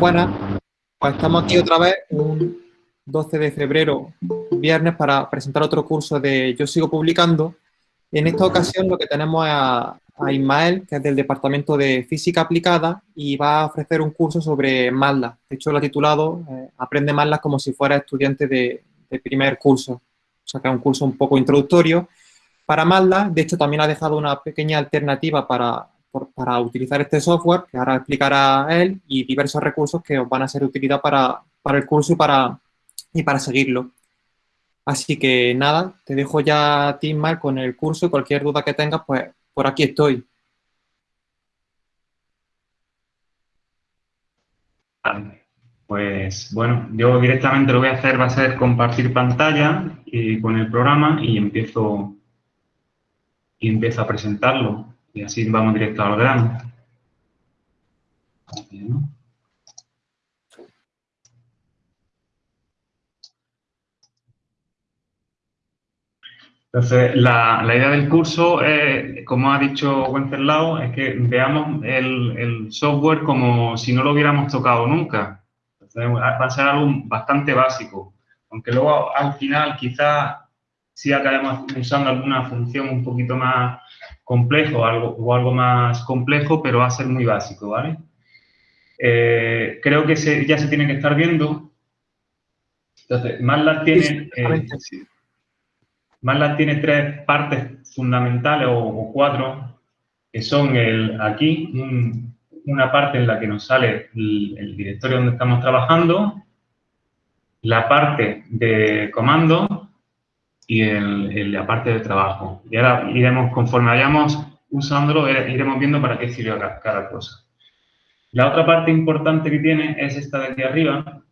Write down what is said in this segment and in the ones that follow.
Buenas, pues estamos aquí otra vez un 12 de febrero, viernes, para presentar otro curso de Yo Sigo Publicando. En esta ocasión lo que tenemos es a, Ismael, que es del Departamento de Física Aplicada y va a ofrecer un curso sobre MATLAB. De hecho, lo ha titulado eh, Aprende MATLAB como si fuera estudiante de, de primer curso. O sea, que es un curso un poco introductorio para MATLAB. De hecho, también ha dejado una pequeña alternativa para para utilizar este software, que ahora explicará él, y diversos recursos que os van a ser de utilidad para, el curso y para, y para seguirlo. Así que nada, te dejo ya a ti, Mar, con el curso y cualquier duda que tengas, pues por aquí estoy. Pues bueno, yo directamente lo voy a hacer, va a ser compartir pantalla y con el programa y empiezo, y empiezo a presentarlo. Y así vamos directo al grano. Entonces, la, idea del curso, como ha dicho Wenceslao, es que veamos el, software como si no lo hubiéramos tocado nunca. va a ser algo bastante básico, aunque luego al final quizás sí acabemos usando alguna función un poquito más complejo algo, o algo más complejo, pero va a ser muy básico, ¿vale? Eh, creo que ya se tiene que estar viendo. Entonces, MATLAB tiene, eh, tiene tres partes fundamentales o, cuatro, que son el aquí, una parte en la que nos sale el, directorio donde estamos trabajando, la parte de comando y el, la parte de trabajo. Y ahora iremos, conforme vayamos usándolo, eh, iremos viendo para qué sirve cada, cosa. La otra parte importante que tiene es esta de aquí arriba,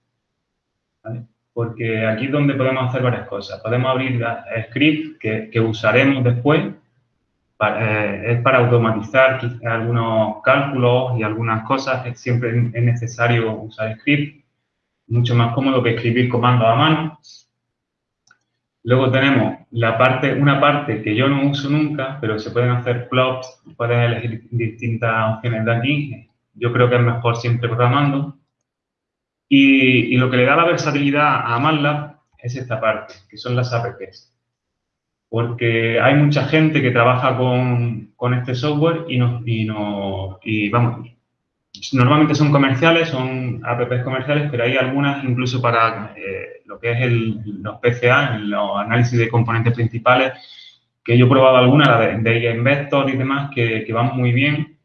porque aquí es donde podemos hacer varias cosas. Podemos abrir script que, que usaremos después, eh, es para automatizar algunos cálculos y algunas cosas, siempre es necesario usar script, mucho más cómodo que escribir comandos a mano. Luego tenemos la parte, una parte que yo no uso nunca, pero se pueden hacer plots, puedes elegir distintas opciones de aquí. Yo creo que es mejor siempre programando. Y, lo que le da la versatilidad a MATLAB es esta parte, que son las apps. Porque hay mucha gente que trabaja con, este software y, no, y, no, y vamos, normalmente son comerciales, son apps comerciales, pero hay algunas incluso para eh, lo que es el, los PCA, los análisis de componentes principales, que yo he probado algunas, la de, de Investor y demás, que, que, van muy bien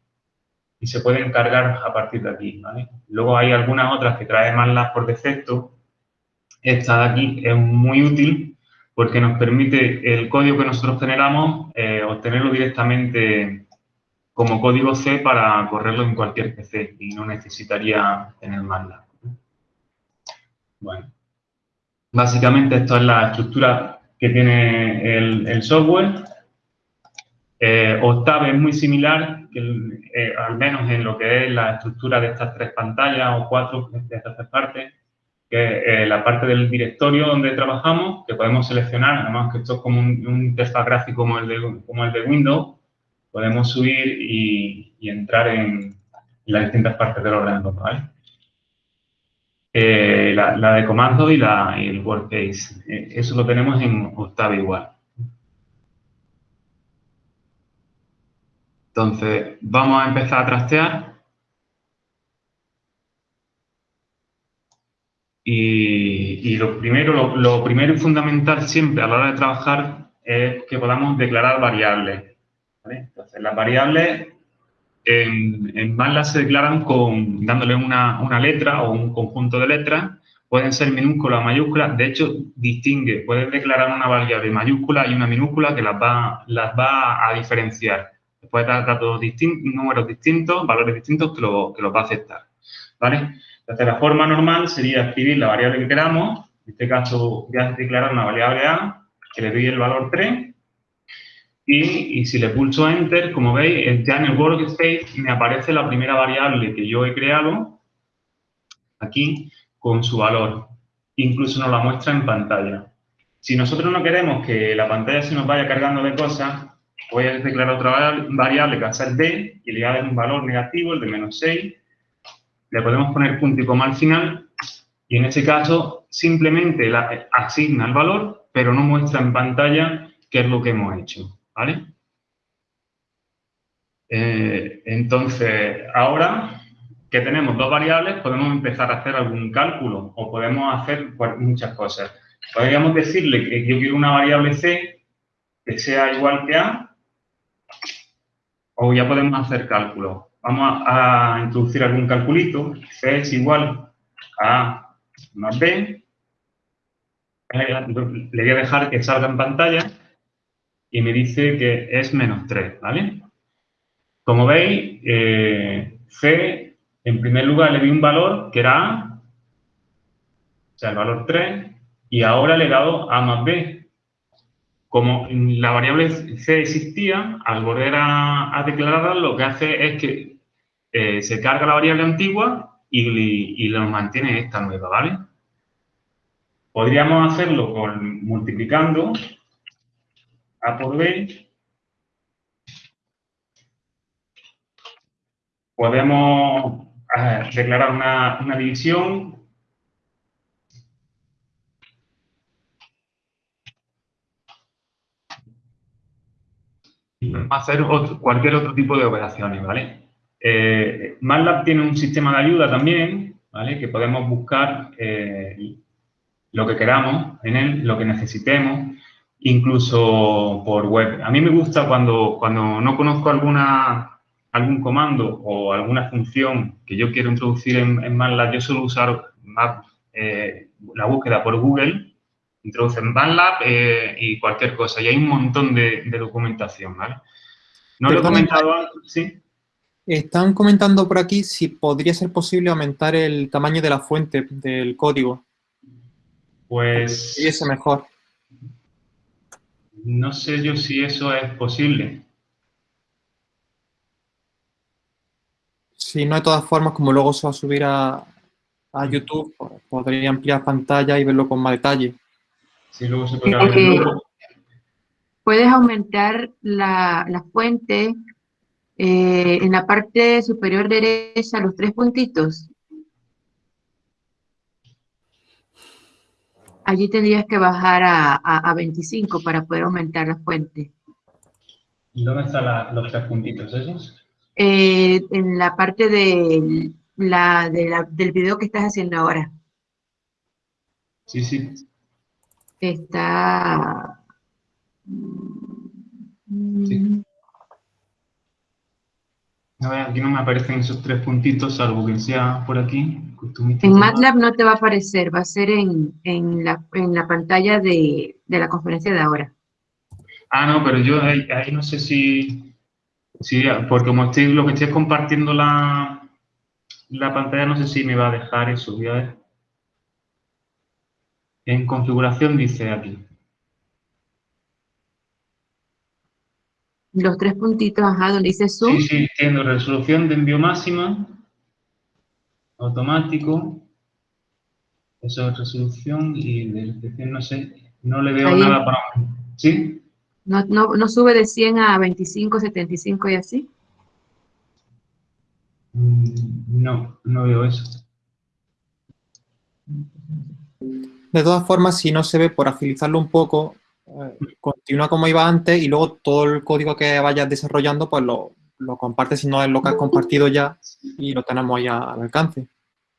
y se pueden cargar a partir de aquí, Luego hay algunas otras que traen más las por defecto. Esta de aquí es muy útil porque nos permite el código que nosotros generamos eh, obtenerlo directamente como código C para correrlo en cualquier PC y no necesitaría tener MATLAB. Bueno, básicamente esto es la estructura que tiene el, software. Eh, Octave es muy similar, eh, al menos en lo que es la estructura de estas tres pantallas o cuatro de estas tres partes, que eh, la parte del directorio donde trabajamos, que podemos seleccionar, además que esto es como un, un interfaz gráfico como el de, como el de Windows, podemos subir y, entrar en las distintas partes del ordenador, ¿vale? Eh, la, de comando y, la, el workspace. Eh, eso lo tenemos en Octave igual. Entonces, vamos a empezar a trastear. Y, lo, primero, lo primero y fundamental siempre a la hora de trabajar es que podamos declarar variables. Las variables en, en se declaran con, dándole una, letra o un conjunto de letras, pueden ser minúsculas o mayúsculas, de hecho, distingue, puedes declarar una variable mayúscula y una minúscula que las va, las va a diferenciar. Puedes dar datos distintos, números distintos, valores distintos que, lo, que los va a aceptar, ¿vale? La forma normal sería escribir la variable que queramos, en este caso voy a declarar una variable A, que le doy el valor 3, y, si le pulso Enter, como veis, ya en el workspace me aparece la primera variable que yo he creado, aquí, con su valor. Incluso nos la muestra en pantalla. Si nosotros no queremos que la pantalla se nos vaya cargando de cosas, voy a declarar otra variable que va a ser D y le voy a dar un valor negativo, el de menos 6. le podemos poner punto y coma al final y en ese caso simplemente la, asigna el valor, pero no muestra en pantalla qué es lo que hemos hecho, ¿vale? Eh, entonces, ahora que tenemos dos variables, podemos empezar a hacer algún cálculo o podemos hacer muchas cosas. Podríamos decirle que yo quiero una variable c que sea igual que a, o ya podemos hacer cálculos. Vamos a, introducir algún calculito. c es igual a a más b. Le voy a dejar que salga en pantalla y me dice que es menos 3, ¿vale? Como veis, eh, C, en primer lugar le di un valor que era A, o sea, el valor 3, y ahora le he dado A más B. Como la variable C existía, al volver a, declararla, lo que hace es que eh, se carga la variable antigua y, y lo mantiene esta nueva, ¿vale? Podríamos hacerlo con, multiplicando A por B podemos declarar una, división y hacer cualquier otro tipo de operaciones, ¿vale? Eh, MATLAB tiene un sistema de ayuda también, ¿vale? Que podemos buscar eh, lo que queramos en él, lo que necesitemos, incluso por web. A mí me gusta cuando, cuando no conozco alguna algún comando o alguna función que yo quiero introducir en, MATLAB, yo suelo usar eh, la búsqueda por Google, introduce en MATLAB eh, y cualquier cosa. Y hay un montón de, documentación, ¿vale? No lo he comentado antes, ¿sí? Están comentando por aquí si podría ser posible aumentar el tamaño de la fuente del código. Pues... Y eso mejor. No sé yo si eso es posible. Si no, de todas formas, como luego se va a subir a, YouTube, pues, podría ampliar pantalla y verlo con más detalle. Sí, luego se puede eh, Puedes aumentar la, fuente eh, en la parte superior derecha, los tres puntitos. Allí tendrías que bajar a, 25 para poder aumentar la fuente. ¿Y dónde están los tres puntitos esos? Eh, en la parte de la, del video que estás haciendo ahora. Sí, sí. Está... Sí. Aquí no me aparecen esos tres puntitos, salvo que sea por aquí. En MATLAB no te va a aparecer, va a ser en, en, la, en la, pantalla de, de, la conferencia de ahora. Ah, no, pero yo ahí no sé si... Sí, porque como estoy, lo que estoy compartiendo la, la pantalla, no sé si me va a dejar eso. Voy a ver. En configuración dice aquí. Los tres puntitos, ajá, donde dice zoom. Sí, sí, entiendo. Resolución de envío máxima. Automático. Eso es resolución y de no sé, no le veo nada para... ¿Sí? ¿No, no, sube de 100 a 25, 75 y así? Mm, no, no veo eso. De todas formas, si no se ve, por agilizarlo un poco, continúa como iba antes y luego todo el código que vayas desarrollando, pues lo, lo compartes si no es lo que has compartido ya y lo tenemos ya al alcance.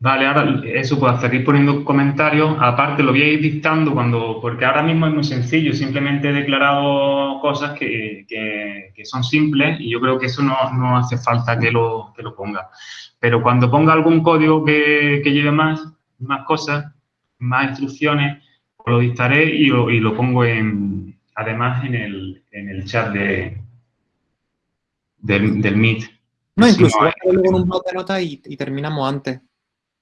Vale, ahora eso hacer, ir poniendo comentarios. Aparte, lo voy a ir dictando cuando, porque ahora mismo es muy sencillo. Simplemente he declarado cosas que, que, son simples y yo creo que eso no, no hace falta que lo, que lo, ponga. Pero cuando ponga algún código que, lleve más, más cosas, más instrucciones, lo dictaré y lo, y lo pongo en, además en el, en el chat de, del, del Meet. No, incluso luego en un blog de notas y terminamos antes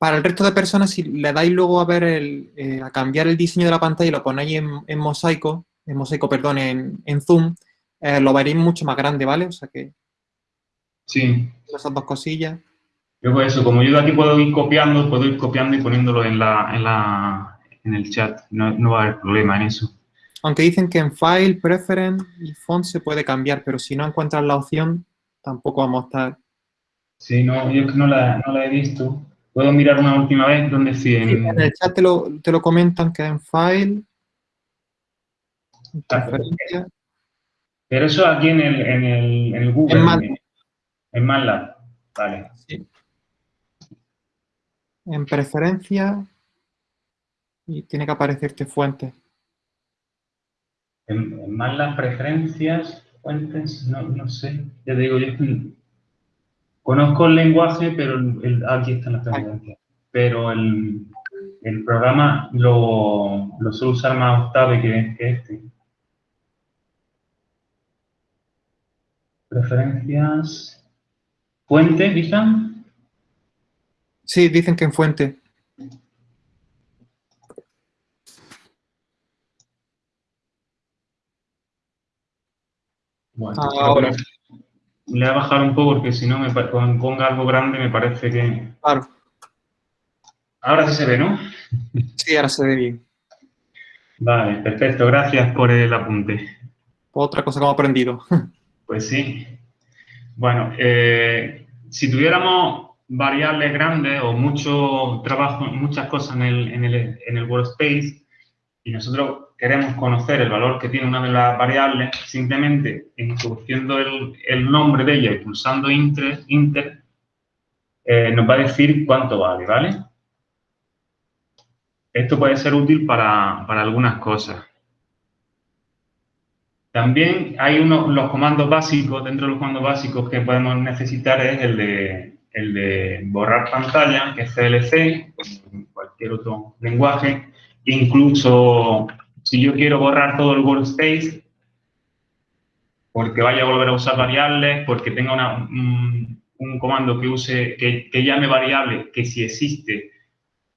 para el resto de personas, si le dais luego a ver el, eh, a cambiar el diseño de la pantalla y lo ponéis en, mosaico, en mosaico, perdón, en, zoom, eh, lo veréis mucho más grande, ¿vale? O sea que... Sí. Esas dos cosillas. Yo pues eso, como yo de aquí puedo ir copiando, puedo ir copiando y poniéndolo en, la, en, la, en el chat. No, no va a haber problema en eso. Aunque dicen que en File, Preference y Font se puede cambiar, pero si no encuentras la opción, tampoco vamos a estar... Sí, no, yo que no la, no la he visto. ¿Puedo mirar una última vez dónde sí? En, el chat te lo, te lo comentan que en File, preferencia. Pero eso aquí en el, en el, en el Google. En MATLAB. En MATLAB. Vale. Sí. En preferencia y tiene que aparecerte fuente. En, MATLAB preferencias, fuentes, no, no sé. Ya te digo, yo conozco el lenguaje, pero el, aquí están las preferencias. Pero el, el programa lo, lo suelo usar más Octave que, que este. Preferencias. ¿Fuente, dicen? Sí, dicen que en fuente. Bueno, ahora. Le voy a bajar un poco porque si no, me cuando ponga algo grande me parece que... Claro. Ahora sí se ve, ¿no? Sí, ahora se ve bien. Vale, perfecto. Gracias por el apunte. Otra cosa que hemos aprendido. Pues sí. Bueno, eh, si tuviéramos variables grandes o mucho trabajo, muchas cosas en el, en el, en el workspace y nosotros queremos conocer el valor que tiene una de las variables, simplemente introduciendo el, el nombre de ella y pulsando inter, inter eh, nos va a decir cuánto vale, ¿vale? Esto puede ser útil para, para algunas cosas. También hay unos, los comandos básicos, dentro de los comandos básicos que podemos necesitar es el de, el de borrar pantalla, que es CLC, cualquier otro lenguaje. Incluso si yo quiero borrar todo el workspace, porque vaya a volver a usar variables, porque tenga una, un, comando que use, que, llame variable, que si existe,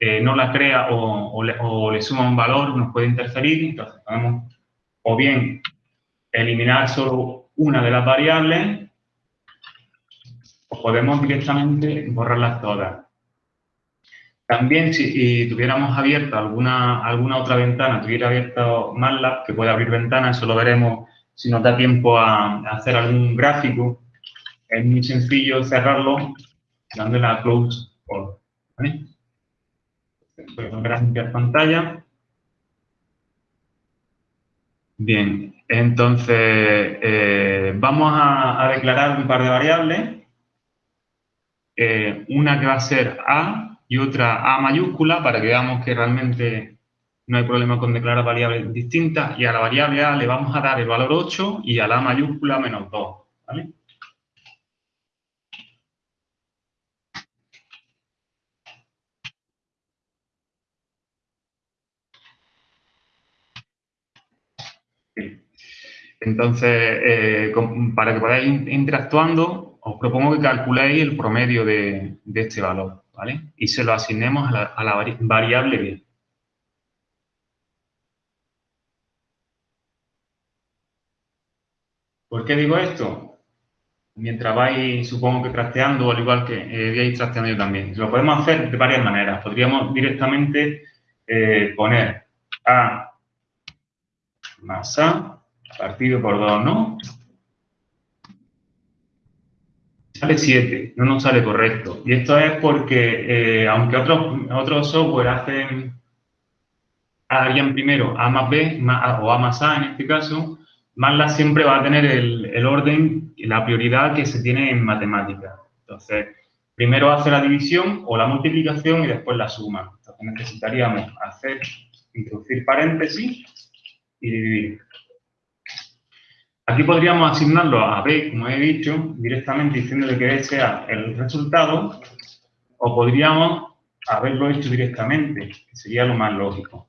eh, no la crea o, o, le, o le suma un valor, nos puede interferir. Entonces podemos o bien eliminar solo una de las variables o podemos directamente borrarlas todas. También si tuviéramos abierta alguna, alguna otra ventana, tuviera abierto MATLAB, que puede abrir ventanas, eso lo veremos si nos da tiempo a, hacer algún gráfico. Es muy sencillo cerrarlo dándole a Close All. ¿vale? A limpiar pantalla. Bien, entonces eh, vamos a, declarar un par de variables. Eh, una que va a ser A y otra A mayúscula para que veamos que realmente no hay problema con declarar variables distintas. Y a la variable A le vamos a dar el valor 8 y a la A mayúscula menos 2. ¿vale? Entonces, eh, para que podáis ir interactuando, os propongo que calculéis el promedio de, este valor, ¿vale? Y se lo asignemos a la, variable B. ¿Por qué digo esto? Mientras vais, supongo que trasteando, al igual que eh, trasteando yo también. Lo podemos hacer de varias maneras. Podríamos directamente eh, poner A más A partido por 2, ¿no? Sale 7, no nos sale correcto. Y esto es porque, eh, aunque otros, otros software hacen, harían primero A más B o A más A en este caso, MATLAB siempre va a tener el, el orden y la prioridad que se tiene en matemática. Entonces, primero hace la división o la multiplicación y después la suma. Entonces, necesitaríamos hacer, introducir paréntesis y dividir. Aquí podríamos asignarlo a B, como he dicho, directamente diciéndole que B sea el resultado, o podríamos haberlo hecho directamente, que sería lo más lógico.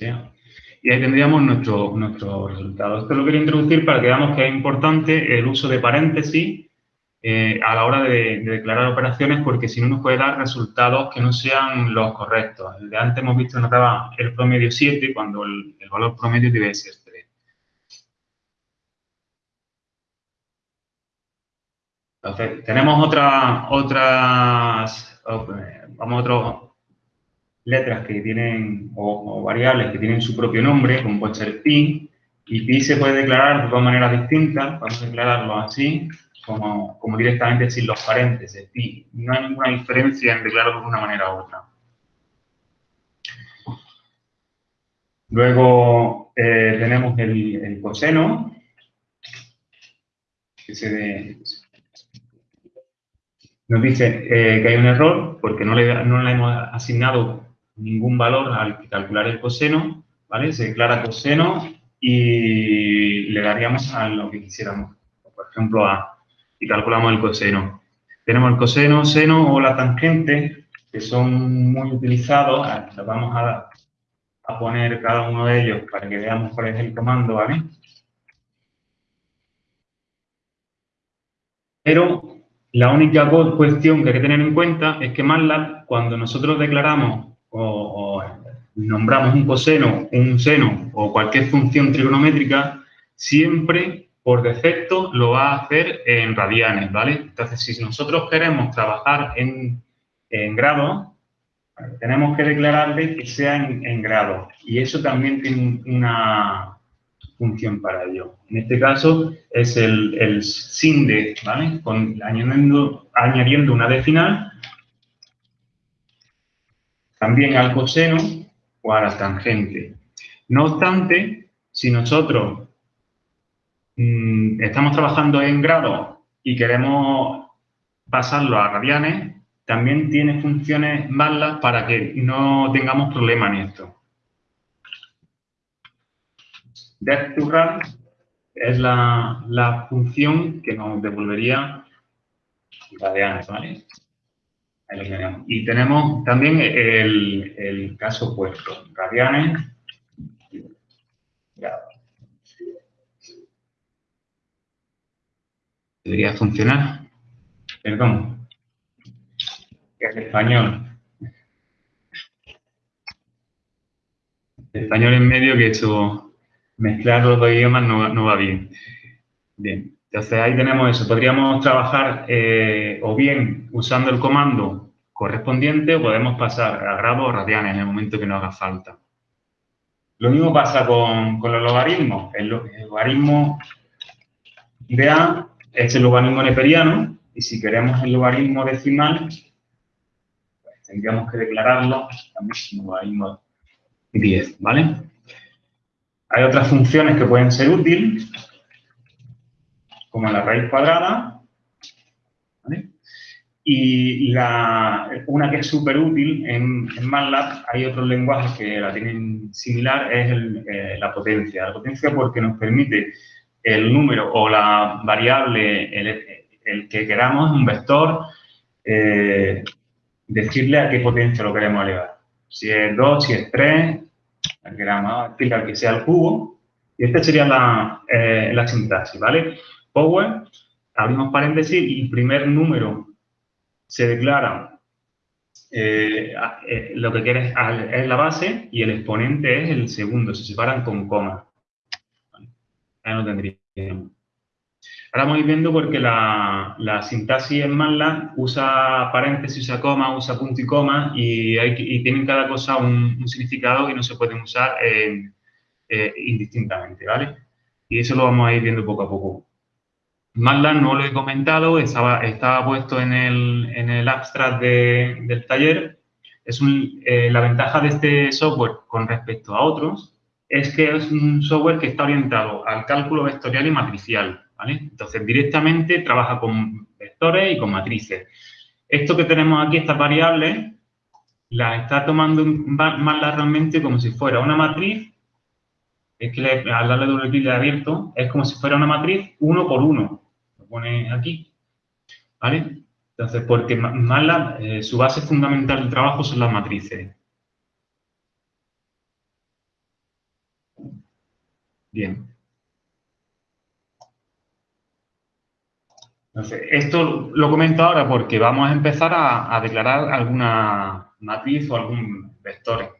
Y ahí tendríamos nuestro, nuestro resultado. Esto lo quería introducir para que veamos que es importante el uso de paréntesis eh, a la hora de, declarar operaciones porque si no nos puede dar resultados que no sean los correctos. El de antes hemos visto nos daba el promedio 7 cuando el, valor promedio debe ser 3. Entonces, tenemos otras, otras, vamos, letras que tienen, o, variables que tienen su propio nombre, como puede ser pi, Y pi se puede declarar de dos maneras distintas. Podemos declararlo así, como, directamente sin los paréntesis. Pi. No hay ninguna diferencia en declararlo de una manera u otra. Luego eh, tenemos el, coseno, que se nos dice eh, que hay un error porque no le, no le hemos asignado ningún valor al calcular el coseno, ¿vale? Se declara coseno y le daríamos a lo que quisiéramos, por ejemplo, a, y calculamos el coseno. Tenemos el coseno, seno o la tangente, que son muy utilizados, los vamos a, a poner cada uno de ellos para que veamos cuál es el comando, ¿vale? Pero la única cuestión que hay que tener en cuenta es que MATLAB, cuando nosotros declaramos o, nombramos un coseno, un seno o cualquier función trigonométrica, siempre por defecto lo va a hacer en radianes, ¿vale? Entonces, si nosotros queremos trabajar en, en grados, tenemos que declararle que sea en, en grado. Y eso también tiene una función para ello. En este caso es el, el SINDE, ¿vale? Añadiendo, añadiendo una D final, también al coseno o a la tangente. No obstante, si nosotros mm, estamos trabajando en grado y queremos pasarlo a radianes, también tiene funciones malas para que no tengamos problema en esto. Depth to run es la, función que nos devolvería radianes, ¿vale? Ahí lo tenemos. Y tenemos también el, caso opuesto, radianes. Debería funcionar. Perdón es español. español en medio que eso, mezclar los dos idiomas no, va bien. Bien, entonces ahí tenemos eso. Podríamos trabajar eh, o bien usando el comando correspondiente o podemos pasar a grados o radianes en el momento que nos haga falta. Lo mismo pasa con, los logaritmos. El, logaritmo de A es el logaritmo neperiano y si queremos el logaritmo decimal, tendríamos que declararlo también como 10, ¿vale? Hay otras funciones que pueden ser útiles, como la raíz cuadrada. Y la, una que es súper útil en, en, MATLAB, hay otros lenguajes que la tienen similar, es eh, la potencia. La potencia porque nos permite el número o la variable, el, que queramos, un vector, eh, decirle a qué potencia lo queremos elevar. Si es 2, si es 3, queramos explicar que sea el cubo. Y esta sería la, eh, la sintaxis, ¿vale? Power, abrimos paréntesis y el primer número se declara eh, eh, lo que quieres es la base y el exponente es el segundo, se separan con coma. Ahí lo tendríamos. Ahora vamos a ir viendo porque la, sintaxis en MATLAB usa paréntesis, usa coma, usa punto y coma y, tienen cada cosa un, significado que no se pueden usar eh, eh, indistintamente, ¿vale? Y eso lo vamos a ir viendo poco a poco. MATLAB no lo he comentado, estaba, estaba puesto en el, en el abstract del taller. Es eh, la ventaja de este software con respecto a otros es que es un software que está orientado al cálculo vectorial y matricial. Entonces, directamente trabaja con vectores y con matrices. Esto que tenemos aquí, estas variables, las está tomando más realmente como si fuera una matriz, es que al darle doble clic de abierto, es como si fuera una matriz uno por uno. Lo pone aquí, ¿vale? Entonces, porque MATLAB, eh, su base fundamental del trabajo son las matrices. Bien. esto lo comento ahora porque vamos a empezar a, declarar alguna matriz o algún vector.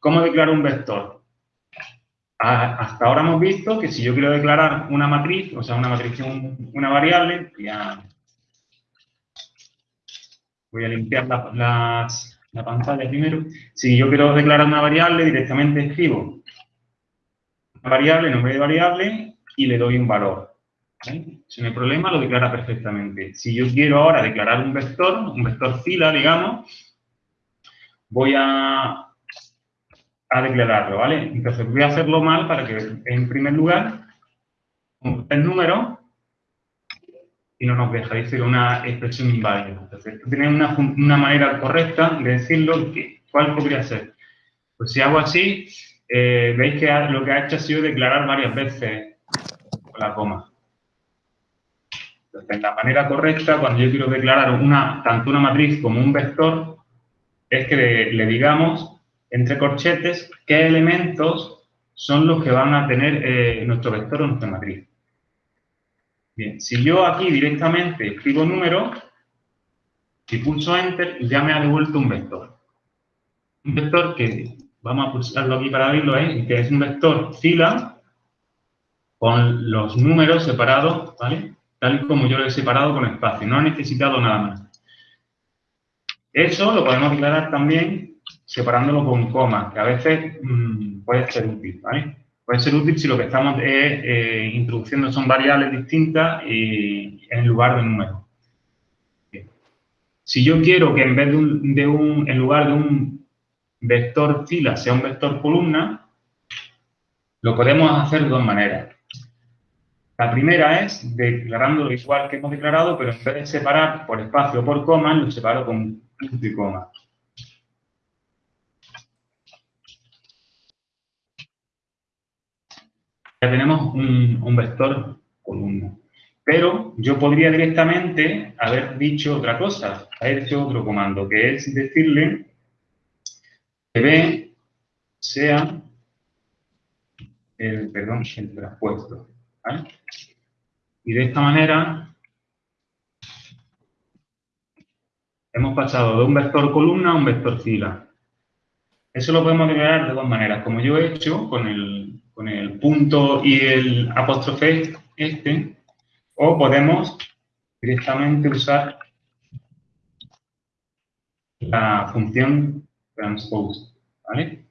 ¿Cómo declaro un vector? hasta ahora hemos visto que si yo quiero declarar una matriz, o sea, una matriz, una variable, voy a limpiar la pantalla primero. Si yo quiero declarar una variable, directamente escribo variable, nombre de variable, y le doy un valor. Si no hay problema, lo declara perfectamente. Si yo quiero ahora declarar un vector, un vector fila, digamos, voy a, a declararlo, ¿vale? Entonces voy a hacerlo mal para que, en primer lugar, el número y no nos deja, dice una expresión inválida. Entonces, tiene una, una manera correcta de decirlo, ¿cuál podría ser? Pues si hago así, eh, veis que lo que ha hecho ha sido declarar varias veces la coma. Entonces, la manera correcta, cuando yo quiero declarar una, tanto una matriz como un vector, es que le, digamos, entre corchetes, qué elementos son los que van a tener eh, nuestro vector o nuestra matriz. Bien, si yo aquí directamente escribo número, y pulso Enter, ya me ha devuelto un vector. Un vector que, vamos a pulsarlo aquí para abrirlo, ¿eh? que es un vector fila con los números separados, ¿vale? Tal y como yo lo he separado con espacio. No he necesitado nada más. Eso lo podemos declarar también separándolo con coma, que a veces mm, puede ser útil, ¿vale? Puede ser útil si lo que estamos eh, introduciendo son variables distintas y, en lugar de números. Si yo quiero que en vez de un, en lugar de un vector fila sea un vector columna, lo podemos hacer de dos maneras. La primera es declarándolo igual que hemos declarado, pero en vez de separar por espacio o por coma, lo separo con punto y coma. ya tenemos un, vector columna. Pero yo podría directamente haber dicho otra cosa, haber hecho otro comando, que es decirle B sea el, perdón, el traspuesto. Y de esta manera hemos pasado de un vector columna a un vector fila. Eso lo podemos declarar de dos maneras, como yo he hecho con el, con el punto y el apóstrofe este, o podemos directamente usar la función transpose, ¿vale?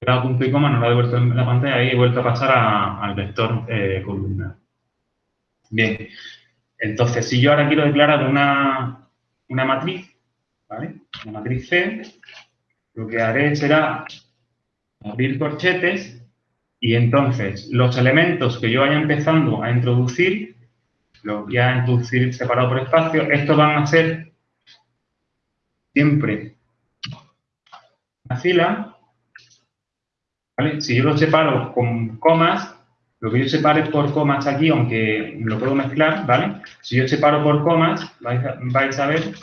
He dado punto y coma, no lo he devuelto en la pantalla y he vuelto a pasar al vector eh, columna. Bien, entonces si yo ahora quiero declarar una, una matriz, ¿vale? Una matriz C, lo que haré será abrir corchetes y entonces los elementos que yo vaya empezando a introducir, los voy a introducir separado por espacio, estos van a ser siempre una fila. ¿vale? Si yo los separo con comas, lo que yo separe por comas aquí, aunque lo puedo mezclar, ¿vale? Si yo separo por comas, vais a, vais a ver,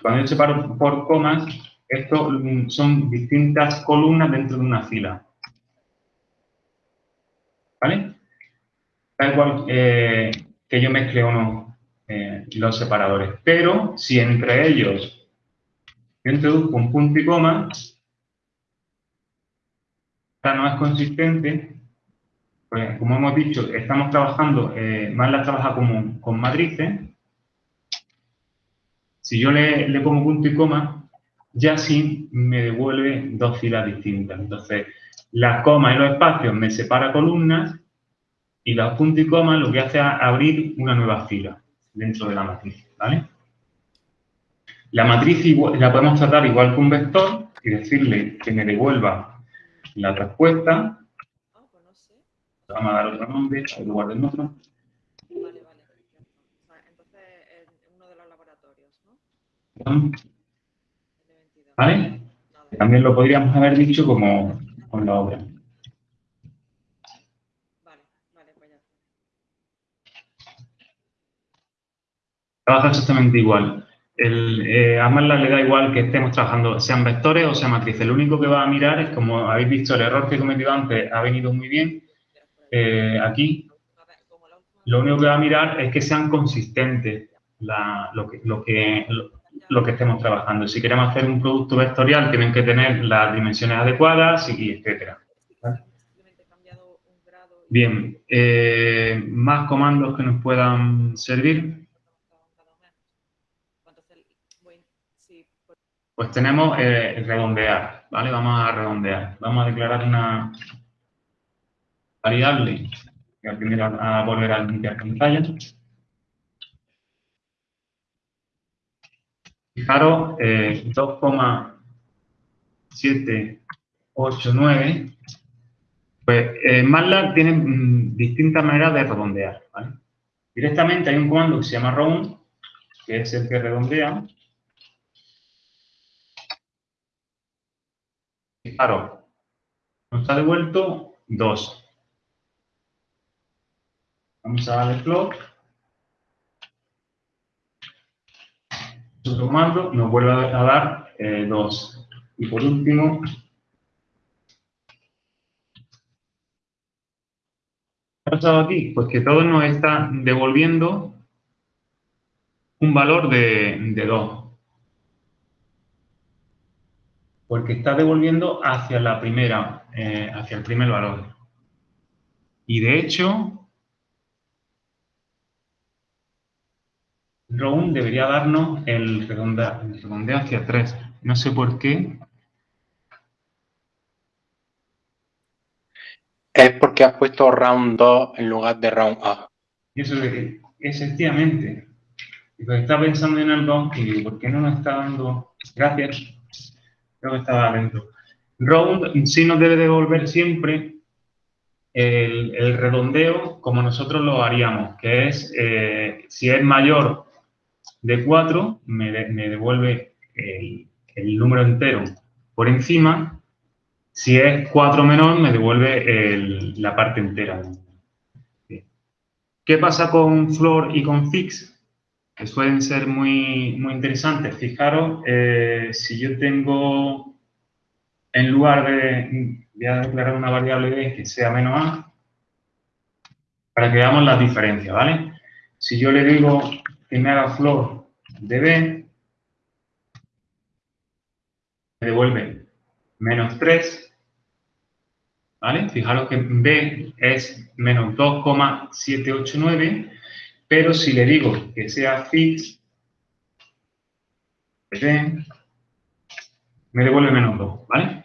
cuando yo separo por comas, esto mm, son distintas columnas dentro de una fila. ¿Vale? Da igual eh, que yo mezcle o no eh, los separadores. Pero si entre ellos yo introduzco un punto y coma, esta no es consistente, pues como hemos dicho, estamos trabajando, eh, más la trabaja como, con matrices. Si yo le, le pongo punto y coma, ya sí me devuelve dos filas distintas. Entonces, las comas y los espacios me separa columnas y los puntos y comas lo que hace es abrir una nueva fila dentro de la matriz, ¿vale? La matriz la podemos tratar igual que un vector y decirle que me devuelva la respuesta. Vamos a dar otro nombre en lugar del otro. Vale, vale. Entonces, en uno de los laboratorios, ¿no? ¿Vale? También lo podríamos haber dicho como con la obra. Vale, vale, pues ya. Trabaja exactamente igual. El, eh, a le da igual que estemos trabajando, sean vectores o sean matrices. Lo único que va a mirar es, como habéis visto, el error que he cometido antes ha venido muy bien. Eh, aquí, lo único que va a mirar es que sean consistentes lo que, lo que, lo que estemos trabajando. Si queremos hacer un producto vectorial, tienen que tener las dimensiones adecuadas y etcétera. Bien, eh, más comandos que nos puedan servir. Pues tenemos eh, redondear, ¿vale? Vamos a redondear. Vamos a declarar una variable. Voy a primero a volver a limpiar pantalla. Fijaros, eh, 2,789. Pues eh, MATLAB tiene mm, distintas maneras de redondear. ¿vale? Directamente hay un comando que se llama round, que es el que redondea. Fijaros, nos ha devuelto 2. Vamos a darle float. Otro comando nos vuelve a dar 2. Eh, y por último, ¿Qué ha pasado aquí? Pues que todo nos está devolviendo un valor de, 2. Porque está devolviendo hacia la primera, eh, hacia el primer valor. Y de hecho, Round debería darnos el redondeo, el redondeo hacia 3. No sé por qué, es porque has puesto round 2 en lugar de round A. Y eso es que, efectivamente, estaba pensando en algo y digo, ¿por qué no nos está dando? Gracias. Creo que estaba dentro. Round sí nos debe devolver siempre el, redondeo como nosotros lo haríamos, que es, eh, si es mayor de 4, me, devuelve el, el número entero por encima si es 4 menor, me devuelve la parte entera. ¿Qué pasa con floor y con fix? Que suelen ser muy, muy interesantes. Fijaros, eh, si yo tengo, en lugar de, voy a declarar una variable b que sea menos a, para que veamos las diferencias, ¿vale? Si yo le digo que me haga floor de b, me devuelve menos 3, ¿vale? Fijaros que B es menos 2,789, pero si le digo que sea fix, me devuelve menos 2, ¿vale?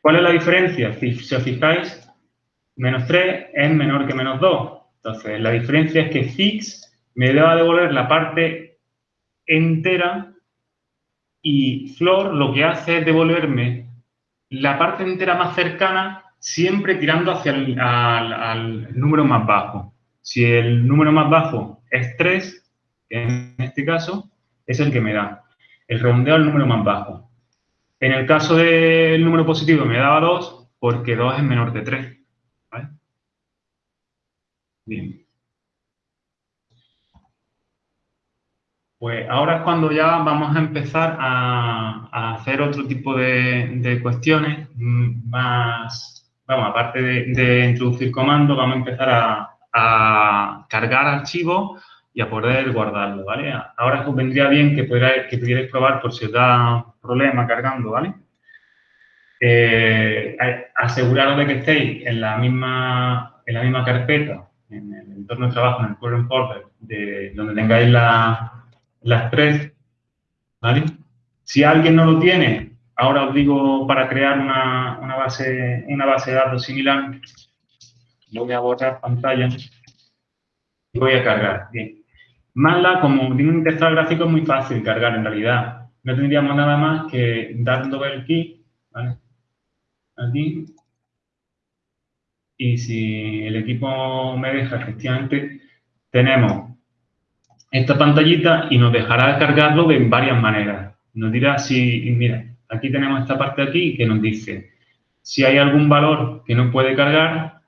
¿Cuál es la diferencia? Si, os fijáis, menos 3 es menor que menos 2. Entonces, la diferencia es que fix me va a devolver la parte entera y floor lo que hace es devolverme la parte entera más cercana siempre tirando hacia el número más bajo. Si el número más bajo es 3, en este caso, es el que me da. El redondeo al número más bajo. En el caso del número positivo me daba 2 porque 2 es menor de 3. ¿vale? Bien. Pues ahora es cuando ya vamos a empezar a, hacer otro tipo de, de cuestiones mm, más vamos, aparte de, introducir comandos, vamos a empezar a, cargar archivos y a poder guardarlo, ¿vale? Ahora os vendría bien que, pudierais, que pudierais probar por si os da problema cargando, ¿vale? Eh, aseguraros de que estéis en la misma, en la misma carpeta, en el entorno de trabajo, en el current folder, de, donde tengáis las tres, ¿vale? Si alguien no lo tiene, Ahora os digo para crear una, base, una base de datos similar. Voy a borrar pantalla y voy a cargar. Bien. MATLAB, como tiene un interfaz gráfico, es muy fácil cargar en realidad. No tendríamos nada más que dar doble clic, ¿vale? Aquí. Y si el equipo me deja, efectivamente, tenemos esta pantallita y nos dejará cargarlo de varias maneras. Nos dirá si, mira, aquí tenemos esta parte aquí que nos dice si hay algún valor que no puede cargar,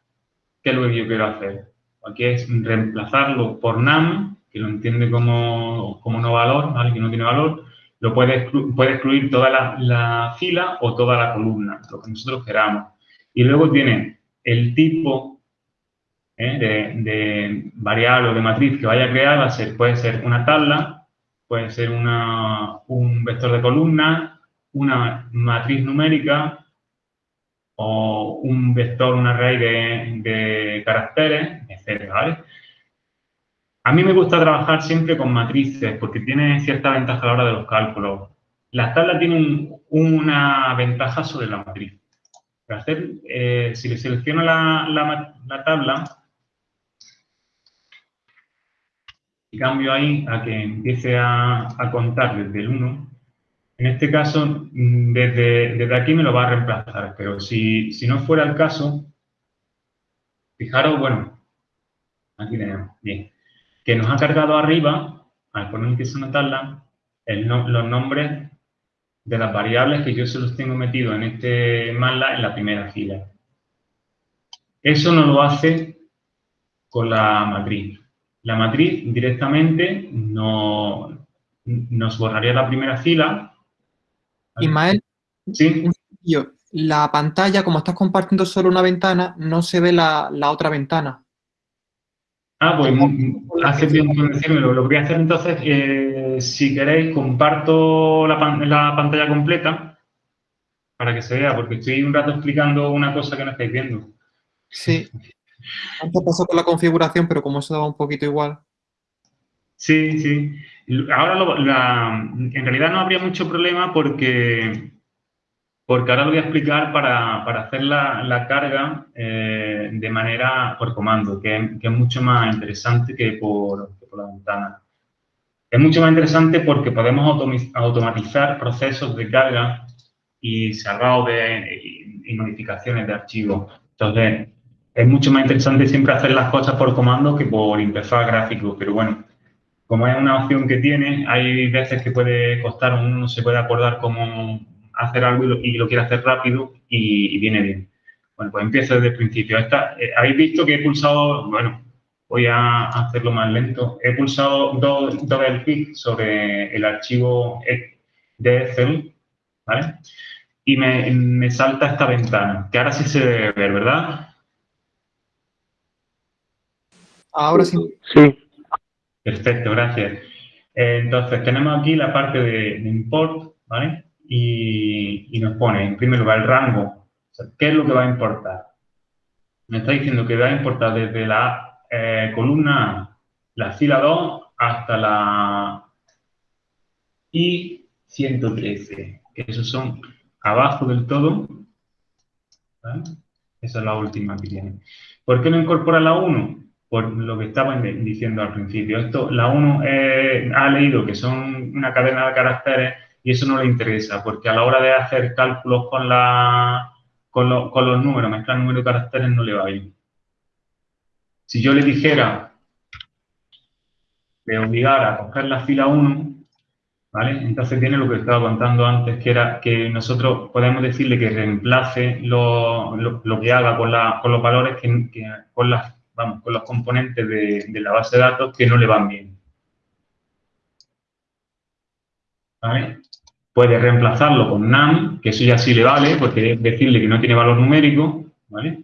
¿qué es lo que yo quiero hacer? Aquí es reemplazarlo por num, que lo entiende como, no valor, ¿vale? que no tiene valor, lo puede, puede excluir toda la, fila o toda la columna, lo que nosotros queramos. Y luego tiene el tipo ¿eh? de, variable o de matriz que vaya a crear, puede ser una tabla, puede ser una, un vector de columna, una matriz numérica o un vector, un array de, caracteres, etc. A mí me gusta trabajar siempre con matrices porque tiene cierta ventaja a la hora de los cálculos. la tabla tiene una ventaja sobre la matriz. hacer, eh, si le selecciono la, tabla y cambio ahí a que empiece a, contar desde el 1, en este caso, mm, desde, desde, aquí me lo va a reemplazar, pero si, si no fuera el caso, fijaros, bueno, aquí tenemos, bien, que nos ha cargado arriba, al poner es una tabla, los nombres de las variables que yo se los tengo metido en este MATLAB en la primera fila. Eso no lo hace con la matriz. La matriz directamente no, nos borraría la primera fila. Ismael, ¿Sí? la pantalla, como estás compartiendo solo una ventana, no se ve la, la otra ventana. Ah, pues hace tiempo en decírmelo. Lo que voy a hacer entonces, eh, si queréis, comparto la, pantalla completa para que se vea, porque estoy un rato explicando una cosa que no estáis viendo. Sí. Antes pasó con la configuración, pero como eso daba un poquito igual. Sí, sí. Ahora, en realidad no habría mucho problema porque porque ahora lo voy a explicar para, hacer la, carga eh, de manera por comando, que, es mucho más interesante que por, la ventana. Es mucho más interesante porque podemos automatizar procesos de carga y cerrado de, y, modificaciones de archivos. Entonces, es mucho más interesante siempre hacer las cosas por comando que por interfaz gráfico, pero bueno, como es una opción que tiene, hay veces que puede costar, uno no se puede acordar cómo hacer algo y lo, quiere hacer rápido y, viene bien. Bueno, pues empiezo desde el principio. Esta, eh, Habéis visto que he pulsado, bueno, voy a hacerlo más lento. He pulsado doble clic sobre el archivo de Excel, ¿vale? Y me, salta esta ventana, que ahora sí se debe ver, ¿verdad? Ahora sí. Sí. Perfecto, gracias. Entonces, tenemos aquí la parte de import, ¿vale? y, nos pone, en primer lugar, el rango. ¿Qué es lo que va a importar? Me está diciendo que va a importar desde la eh, columna, la fila 2, hasta la I113. Esos son abajo del todo. Esa es la última que tiene. ¿Por qué no incorpora la 1? Por lo que estaba diciendo al principio. Esto, la 1 eh, ha leído que son una cadena de caracteres y eso no le interesa, porque a la hora de hacer cálculos con, la, con, los números, mezclar número de caracteres, no le va bien. Si yo le dijera, le obligara a coger la fila 1, ¿vale? Entonces tiene lo que estaba contando antes, que era que nosotros podemos decirle que reemplace lo, que haga con, con los valores, que, con, las, vamos, con los componentes de, la base de datos que no le van bien. ¿Vale? Puede reemplazarlo con NaM, que eso ya sí le vale, porque decirle que no tiene valor numérico, ¿vale?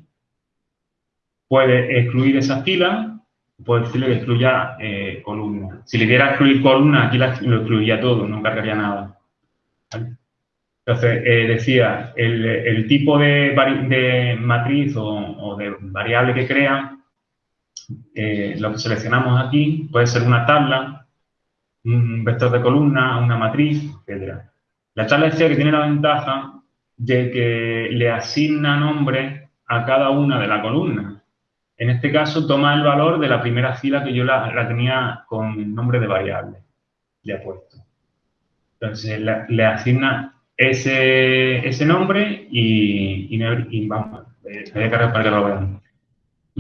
Puede excluir esa fila, puede decirle que excluya eh, columna. Si le diera excluir columna, aquí lo excluiría todo, no cargaría nada. Entonces, eh, decía, el, tipo de, matriz o, de variable que crea, eh, lo que seleccionamos aquí puede ser una tabla, un vector de columna, una matriz, etc. La tabla decía que tiene la ventaja de que le asigna nombre a cada una de las columnas. En este caso, toma el valor de la primera fila que yo la, tenía con nombre de variable. Le ha puesto. Entonces, le, asigna ese, nombre y, vamos, voy a cargar para que lo vean.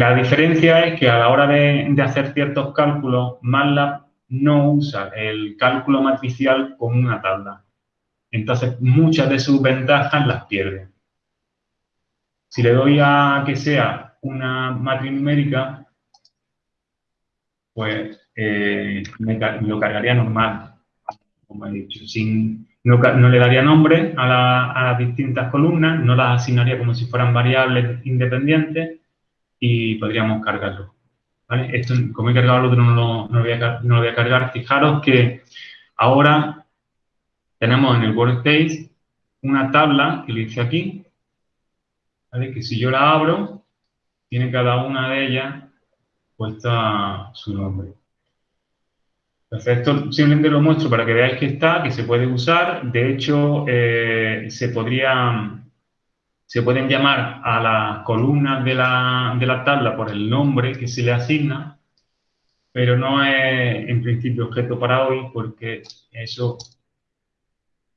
La diferencia es que a la hora de, hacer ciertos cálculos, MATLAB no usa el cálculo matricial con una tabla entonces, muchas de sus ventajas las pierde. Si le doy a que sea una matriz numérica, pues eh, me, lo cargaría normal, como he dicho. Sin, no, le daría nombre a, las distintas columnas, no las asignaría como si fueran variables independientes y podríamos cargarlo. Esto, como he cargado el otro, no lo, no lo voy a cargar. Fijaros que ahora tenemos en el workspace una tabla que le dice aquí, que si yo la abro, tiene cada una de ellas puesta su nombre. Perfecto, simplemente lo muestro para que veáis que está, que se puede usar. De hecho, eh, se podría, se pueden llamar a las columnas de la, de la tabla por el nombre que se le asigna, pero no es en principio objeto para hoy porque eso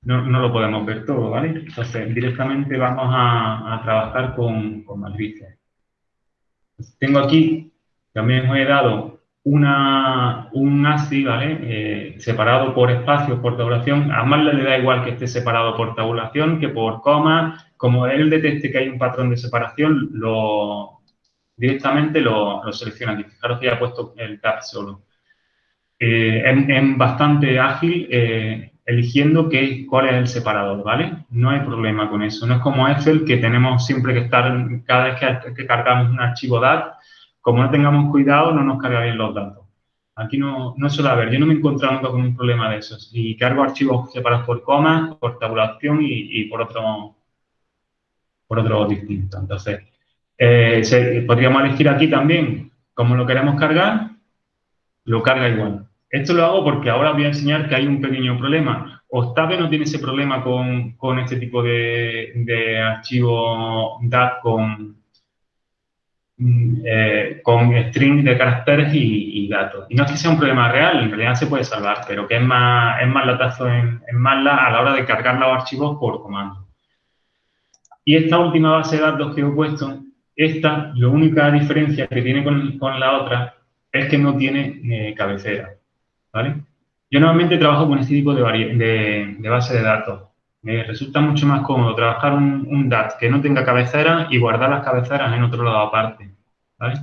no, lo podemos ver todo, ¿vale? Entonces, directamente vamos a, trabajar con, con, matrices. Tengo aquí, también os he dado una, un ASCII, ¿vale? Eh, separado por espacios, por tabulación. A Marla le da igual que esté separado por tabulación que por coma. Como él detecte que hay un patrón de separación, lo, directamente lo, selecciona aquí. Fijaros que ya he puesto el tab solo. Eh, es, bastante ágil eh, eligiendo qué, cuál es el separador, ¿vale? No hay problema con eso. No es como Excel que tenemos siempre que estar, cada vez que, cargamos un archivo DAT, como no tengamos cuidado, no nos carga bien los datos. Aquí no, no suele haber, yo no me he encontrado nunca con un problema de esos. Y cargo archivos separados por comas, por tabulación y, por otro por otro distinto. Entonces, eh, podríamos elegir aquí también cómo lo queremos cargar, lo carga igual. Esto lo hago porque ahora voy a enseñar que hay un pequeño problema. Octave no tiene ese problema con, este tipo de, archivo DAT con, eh, con string de caracteres y, datos. Y no es que sea un problema real, en realidad se puede salvar, pero que es más, es más latazo en, en MATLAB a la hora de cargar los archivos por comando. Y esta última base de datos que he puesto, esta, la única diferencia que tiene con, con la otra es que no tiene eh, cabecera. ¿vale? Yo normalmente trabajo con este tipo de, de, base de datos. Me resulta mucho más cómodo trabajar un, DAT que no tenga cabecera y guardar las cabeceras en otro lado aparte, ¿vale?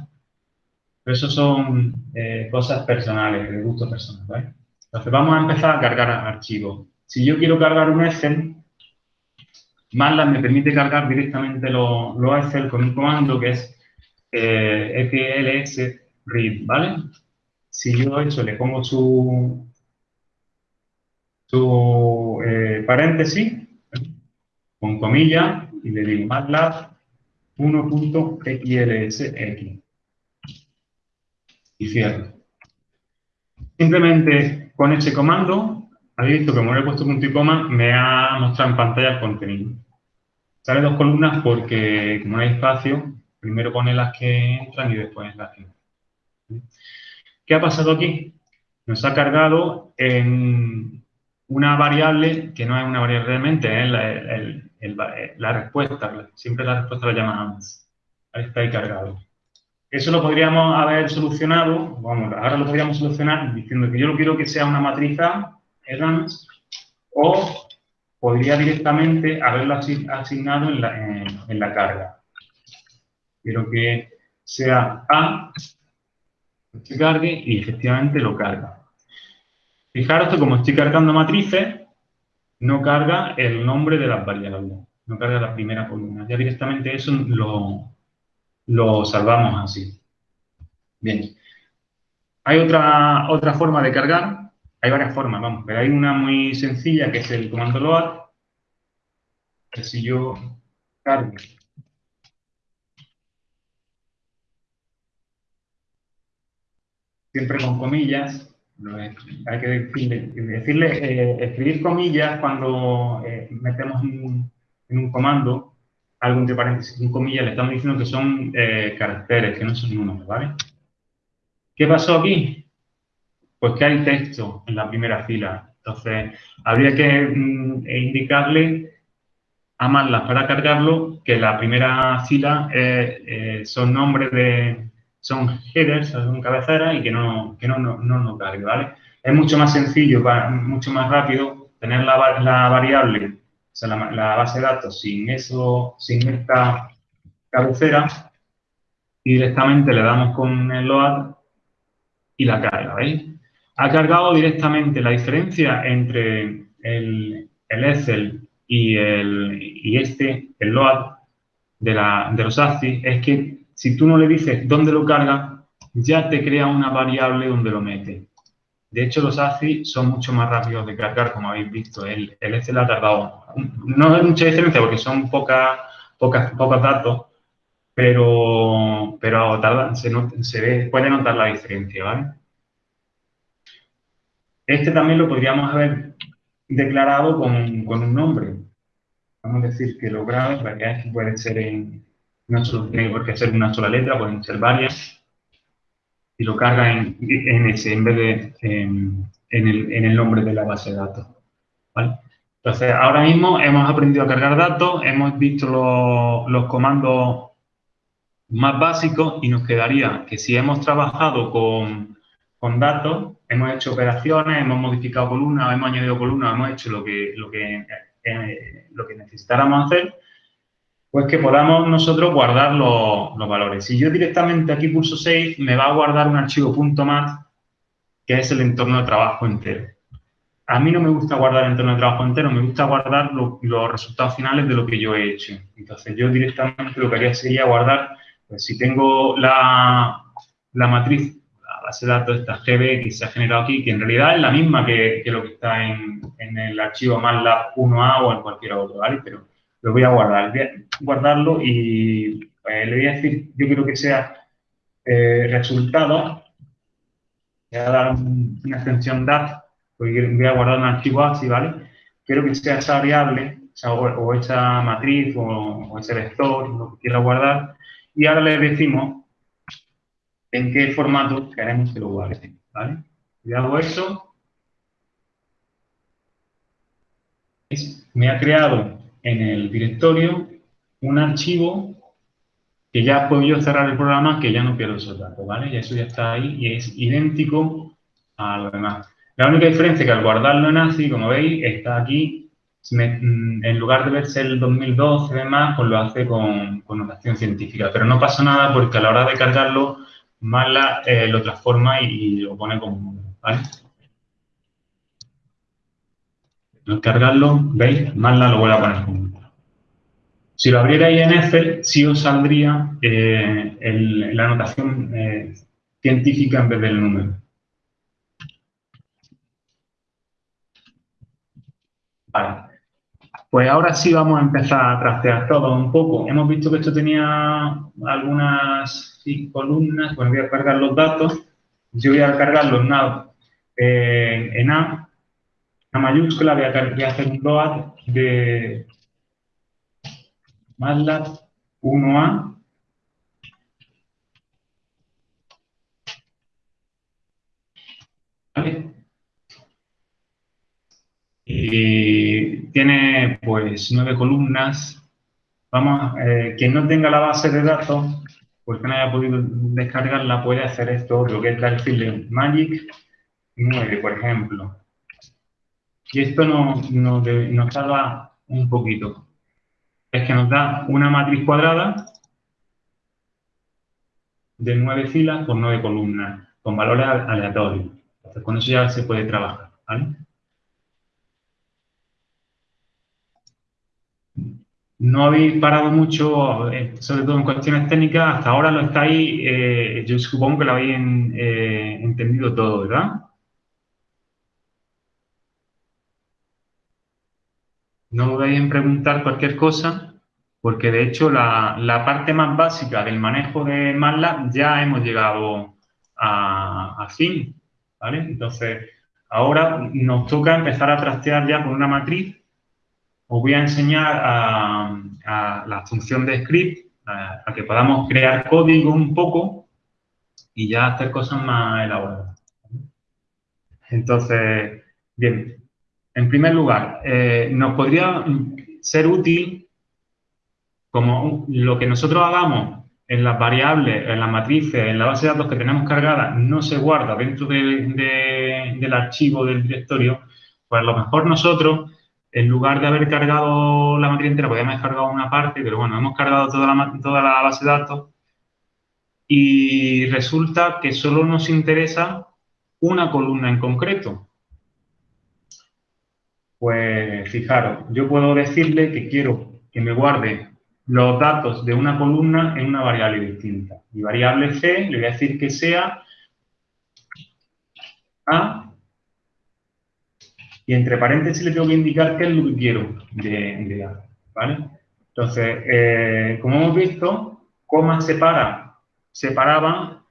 Eso son eh, cosas personales, de gusto personal. Entonces vamos a empezar a cargar archivos. Si yo quiero cargar un Excel, MATLAB me permite cargar directamente los Excel con un comando que es eh, read, ¿vale? si yo eso le pongo su, su eh, paréntesis, con comillas, y le digo MATLAB 1.xlsx. Y cierro. Simplemente con ese comando, habéis visto que como le he puesto punto y coma, me ha mostrado en pantalla el contenido. Sale dos columnas porque, como no hay espacio, primero pone las que entran y después las que ¿Qué ha pasado aquí? Nos ha cargado en una variable que no es una variable realmente, es la, respuesta. Siempre la respuesta la llamamos Ahí está ahí cargado. Eso lo podríamos haber solucionado, vamos, ahora lo podríamos solucionar diciendo que yo lo quiero que sea una matriz A, o podría directamente haberlo asignado en la, en la carga. Quiero que sea A se cargue y efectivamente lo carga. Fijaros que como estoy cargando matrices, no carga el nombre de las variables, no carga la primera columna. Ya directamente eso lo, lo salvamos así. Bien. Hay otra, otra forma de cargar, hay varias formas, vamos, pero hay una muy sencilla que es el comando load, que si yo cargo siempre con comillas. Hay que decirle, eh, escribir comillas cuando eh, metemos en, un comando algo entre paréntesis con comillas, le estamos diciendo que son eh, caracteres, que no son números, ¿vale? ¿Qué pasó aquí? Pues que hay texto en la primera fila. Entonces, habría que mm, indicarle a Marla para cargarlo que la primera fila son nombres de, son headers, son cabeceras y que no, que no, no, no cargue, ¿vale? Es mucho más sencillo, mucho más rápido tener la, variable, o sea, la, base de datos sin eso, sin esta cabecera y directamente le damos con el load y la carga, ¿veis? Ha cargado directamente la diferencia entre el, el Excel y, el, y este, el load de, la, de los ASCII, es que si tú no le dices dónde lo carga, ya te crea una variable donde lo mete. De hecho, los ACI son mucho más rápidos de cargar, como habéis visto. El, el Excel ha tardado. No hay mucha diferencia porque son pocas, pocas, pocos datos, pero, pero se, se ve, puede notar la diferencia, ¿vale? Este también lo podríamos haber declarado con, un nombre. Vamos a decir que lo grave, puede ser en, no solo tiene por ser una sola letra, pueden ser varias. Y lo carga en, en ese en vez de en, el, nombre de la base de datos. Entonces, ahora mismo hemos aprendido a cargar datos, hemos visto los, comandos más básicos y nos quedaría que si hemos trabajado con, datos, hemos hecho operaciones, hemos modificado columnas, hemos añadido columnas, hemos hecho lo que, lo que, eh, lo que necesitáramos hacer, pues que podamos nosotros guardar los, valores. Si yo directamente aquí pulso Save, me va a guardar un archivo .mat, que es el entorno de trabajo entero. A mí no me gusta guardar el entorno de trabajo entero, me gusta guardar los resultados finales de lo que yo he hecho. Entonces, yo directamente lo que haría sería guardar, pues si tengo la, matriz, la base de datos esta GB que se ha generado aquí, que en realidad es la misma que, lo que está en, el archivo MATLAB 1A o en cualquier otro, ¿vale? Pero lo voy a guardar. Voy a guardarlo y pues, le voy a decir, yo quiero que sea eh, resultado. Voy a dar una extensión DAT, voy a guardar un archivo así, ¿vale? Quiero que sea esa variable, o, esa matriz, o, ese vector, lo que quiera guardar. Y ahora le decimos en qué formato queremos que lo guarde, ¿vale? Y hago eso. Me ha creado en el directorio un archivo que ya puedo yo cerrar el programa, que ya no pierdo esos datos, ¿vale? Y eso ya está ahí y es idéntico a lo demás. La única diferencia es que al guardarlo en ASCII, como veis, está aquí, mm, en lugar de verse el 2012 y demás, pues lo hace con, con, notación científica. Pero no pasa nada porque a la hora de cargarlo, Mala eh, lo transforma y, lo pone como, ¿vale? Al cargarlo, ¿veis? Mala lo vuelve a poner si lo abrierais en Excel, sí os saldría eh, la anotación eh, científica en vez del número. Vale. Pues ahora sí vamos a empezar a trastear todo un poco. Hemos visto que esto tenía algunas columnas. Bueno, voy a cargar los datos. Yo voy a cargarlo en eh, en A, a mayúscula. Voy a, hacer un load de MATLAB 1A ¿Vale? Y tiene pues nueve columnas. Vamos, eh, quien no tenga la base de datos, pues que no haya podido descargarla, puede hacer esto, lo que es decirle Magic 9, por ejemplo. Y esto nos, nos, nos un poquito es que nos da una matriz cuadrada de nueve filas con nueve columnas, con valores aleatorios. Entonces, con eso ya se puede trabajar, No habéis parado mucho, eh, sobre todo en cuestiones técnicas, hasta ahora lo estáis, eh, yo supongo que lo habéis eh, entendido todo, ¿verdad? No dudéis en preguntar cualquier cosa, porque de hecho la, parte más básica del manejo de MATLAB ya hemos llegado a, fin, ¿vale? Entonces, ahora nos toca empezar a trastear ya con una matriz. Os voy a enseñar a, la función de script, a, que podamos crear código un poco y ya hacer cosas más elaboradas. Entonces, bien, en primer lugar, eh, nos podría ser útil como lo que nosotros hagamos en las variables, en las matrices, en la base de datos que tenemos cargada, no se guarda dentro del archivo del directorio, pues a lo mejor nosotros, en lugar de haber cargado la matriz entera, podríamos haber cargado una parte, pero bueno, hemos cargado toda la, toda la base de datos y resulta que solo nos interesa una columna en concreto. Pues fijaros, yo puedo decirle que quiero que me guarde los datos de una columna en una variable distinta. Mi variable C le voy a decir que sea A y entre paréntesis le tengo que indicar qué es lo que quiero de, A. ¿vale? Entonces, eh, como hemos visto, coma separa, separaba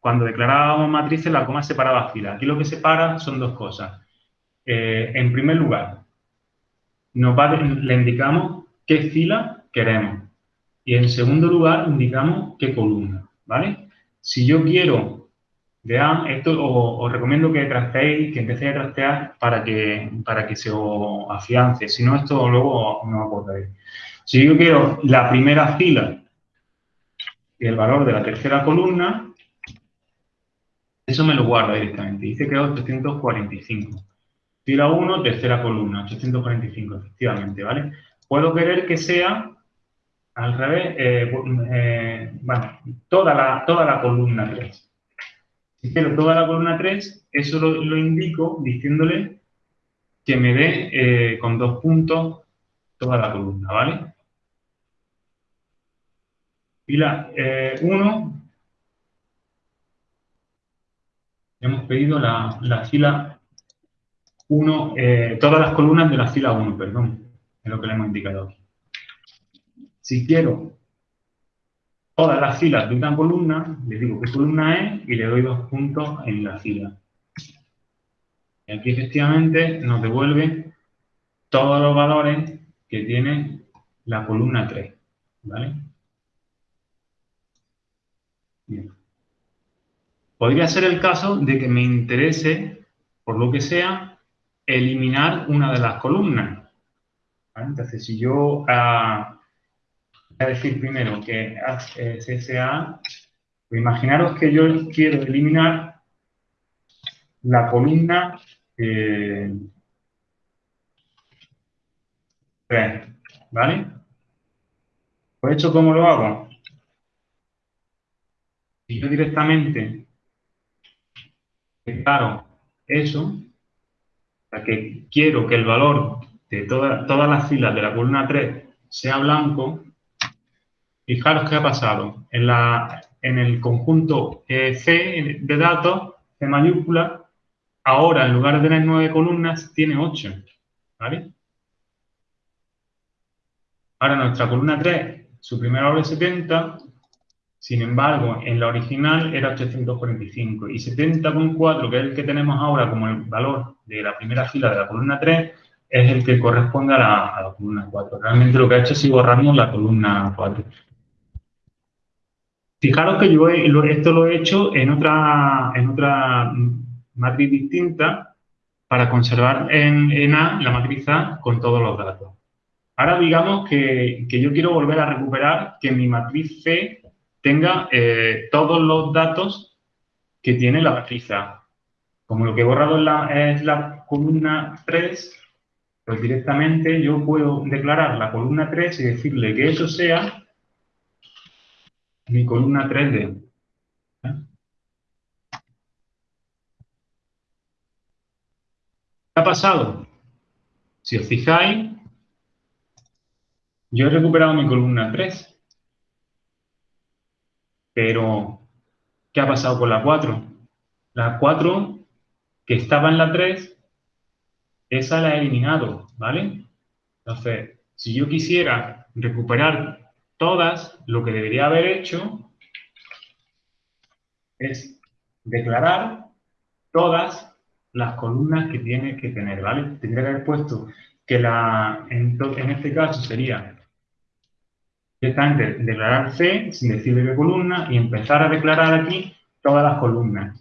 cuando declarábamos matrices, la coma separaba filas. Aquí lo que separa son dos cosas. Eh, en primer lugar, nos le indicamos qué fila queremos. Y en segundo lugar, indicamos qué columna, ¿vale? Si yo quiero, vean, esto os, recomiendo que trasteéis, que empecéis a trastear para que, para que se os afiance. Si no, esto luego no acordáis. Si yo quiero la primera fila y el valor de la tercera columna, eso me lo guarda directamente. Dice que es 845. Fila 1, tercera columna, 845, efectivamente, ¿vale? Puedo querer que sea al revés, eh, eh, bueno, toda la, toda la columna 3. Si quiero toda la columna 3, eso lo, indico diciéndole que me dé eh, con dos puntos toda la columna, ¿vale? Fila 1, hemos pedido la, la fila 1, eh, todas las columnas de la fila 1, perdón, es lo que le hemos indicado aquí. Si quiero todas las filas de una columna, le digo qué columna es y le doy dos puntos en la fila. Y aquí efectivamente nos devuelve todos los valores que tiene la columna 3. ¿Vale? Bien. Podría ser el caso de que me interese, por lo que sea, eliminar una de las columnas. Entonces, si yo ah, voy a decir primero que SSA, pues imaginaros que yo quiero eliminar la columna eh, 3, ¿vale? Pues hecho, ¿cómo lo hago? Si yo directamente declaro eso, que quiero que el valor de todas las filas de la columna 3 sea blanco, fijaros qué ha pasado. En, la, en el conjunto eh, C de datos, C mayúscula, ahora en lugar de tener 9 columnas, tiene 8. ¿Vale? Ahora nuestra columna 3, su primer valor es 70, sin embargo, en la original era 845 y 70,4, que es el que tenemos ahora como el valor de la primera fila de la columna 3, es el que corresponde a la, columna 4. Realmente lo que ha hecho es borrarnos la columna 4. Fijaros que yo esto lo he hecho en otra, en otra matriz distinta para conservar en, A la matriz A con todos los datos. Ahora digamos que, que yo quiero volver a recuperar que mi matriz C tenga eh, todos los datos que tiene la matriz A. Como lo que he borrado es la, columna 3, pues directamente yo puedo declarar la columna 3 y decirle que eso sea mi columna 3D. ¿Qué ha pasado? Si os fijáis, yo he recuperado mi columna 3. Pero, ¿qué ha pasado con la 4? La 4, que estaba en la 3, esa la he eliminado, ¿vale? Entonces, si yo quisiera recuperar todas, lo que debería haber hecho es declarar todas las columnas que tiene que tener, ¿vale? Tendría que haber puesto que la, en, en este caso sería directamente declarar C sin decirle qué columna y empezar a declarar aquí todas las columnas.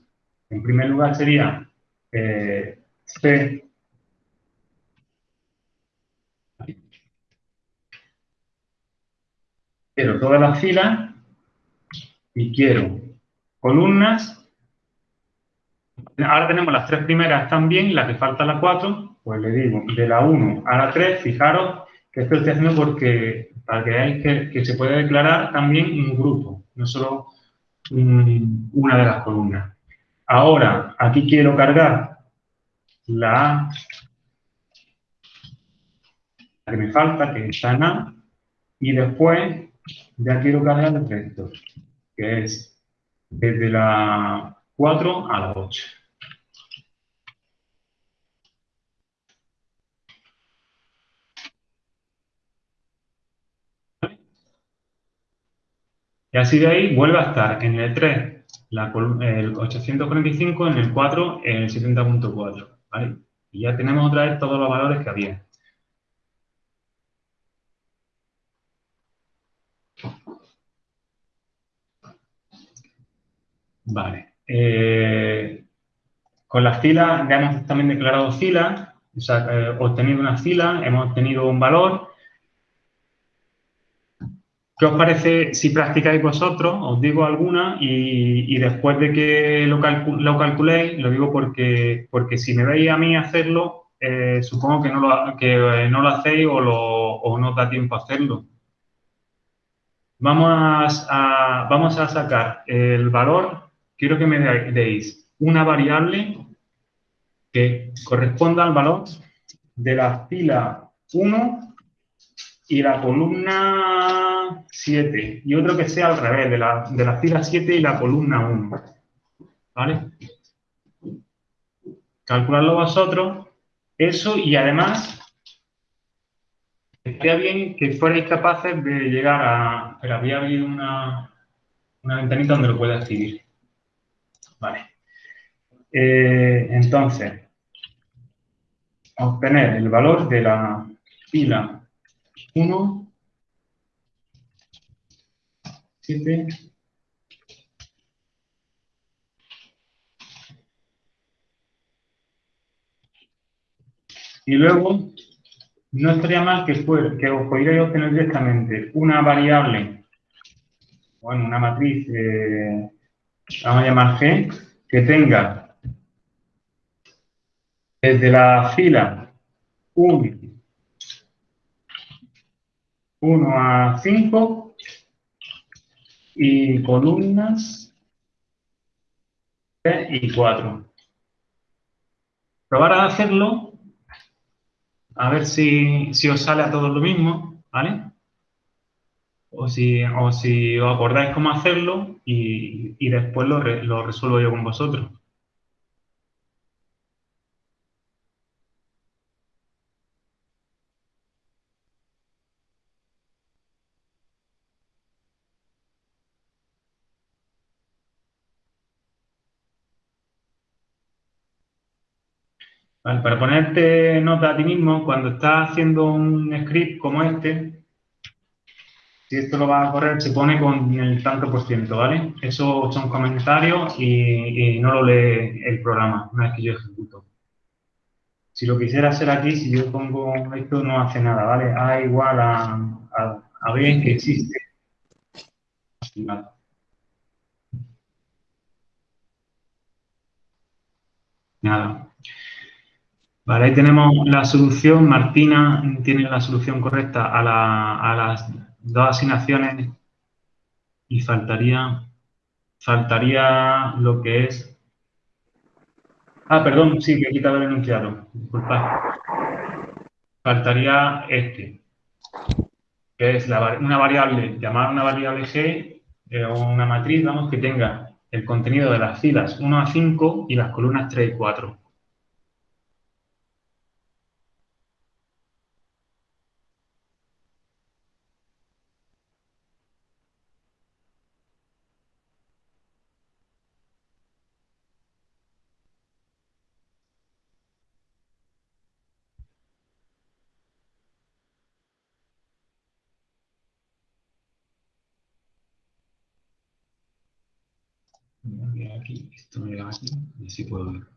En primer lugar sería eh, C quiero todas las filas y quiero columnas. Ahora tenemos las tres primeras también, la que falta la cuatro, pues le digo de la 1 a la 3, fijaros que esto estoy haciendo porque para que veáis que, se puede declarar también un grupo, no solo una de las columnas. Ahora, aquí quiero cargar la, que me falta, que está en A, y después ya quiero cargar el resto, que es desde la 4 a la 8. Y así de ahí vuelve a estar en el 3 la col- el 845, en el 4 el 70.4, ¿vale? Y ya tenemos otra vez todos los valores que había. Vale. Eh, con las filas, ya hemos también declarado filas, o sea, eh, obtenido una fila, hemos obtenido un valor. ¿Qué os parece si practicáis vosotros? Os digo alguna y, después de que lo, calcu- lo calculéis, lo digo porque, porque si me veis a mí hacerlo, eh, supongo que no lo, que eh, no lo hacéis o, no os da tiempo a hacerlo. Vamos a, vamos a sacar el valor, quiero que me de- deis una variable que corresponda al valor de la fila 1 y la columna 7. Y otro que sea al revés, de la, de la fila 7 y la columna 1. ¿Vale? Calculadlo vosotros. Eso y además, estaría bien que fuerais capaces de llegar a... Pero había habido una, una ventanita donde lo pueda escribir. Vale. Eh, entonces, obtener el valor de la fila 1, 7, y luego no estaría mal que, fuera, que os pudierais obtener directamente una variable, bueno, una matriz, eh, vamos a llamar G, que tenga desde la fila 1, 1 a 5 y columnas 3 y 4. Probar a hacerlo, a ver si, si os sale a todos lo mismo, ¿vale? O si, o si os acordáis cómo hacerlo y, y después lo, lo resuelvo yo con vosotros. Para ponerte nota a ti mismo, cuando estás haciendo un script como este, si esto lo vas a correr, se pone con el tanto por ciento, ¿vale? Eso son comentarios y, no lo lee el programa una vez que yo ejecuto. Si lo quisiera hacer aquí, si yo pongo esto, no hace nada, ¿vale? A igual a, a, a que existe. Vale. Nada. Vale, ahí tenemos la solución. Martina tiene la solución correcta a, la- a las dos asignaciones y faltaría, faltaría lo que es... Ah, perdón, sí, que he quitado el enunciado. Disculpad. Faltaría este, que es una variable, llamada una variable G, eh, una matriz, vamos, que tenga el contenido de las filas 1 a 5 y las columnas 3 y 4. Voy a aquí, esto me da aquí, así puedo ver.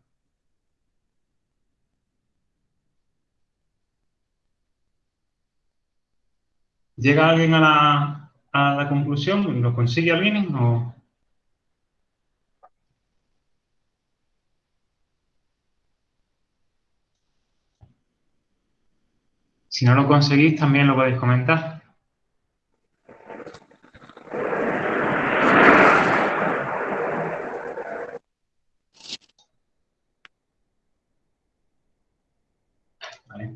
¿Llega alguien a la, a la conclusión? ¿Lo consigue alguien? O... Si no lo conseguís, también lo podéis comentar. Vale,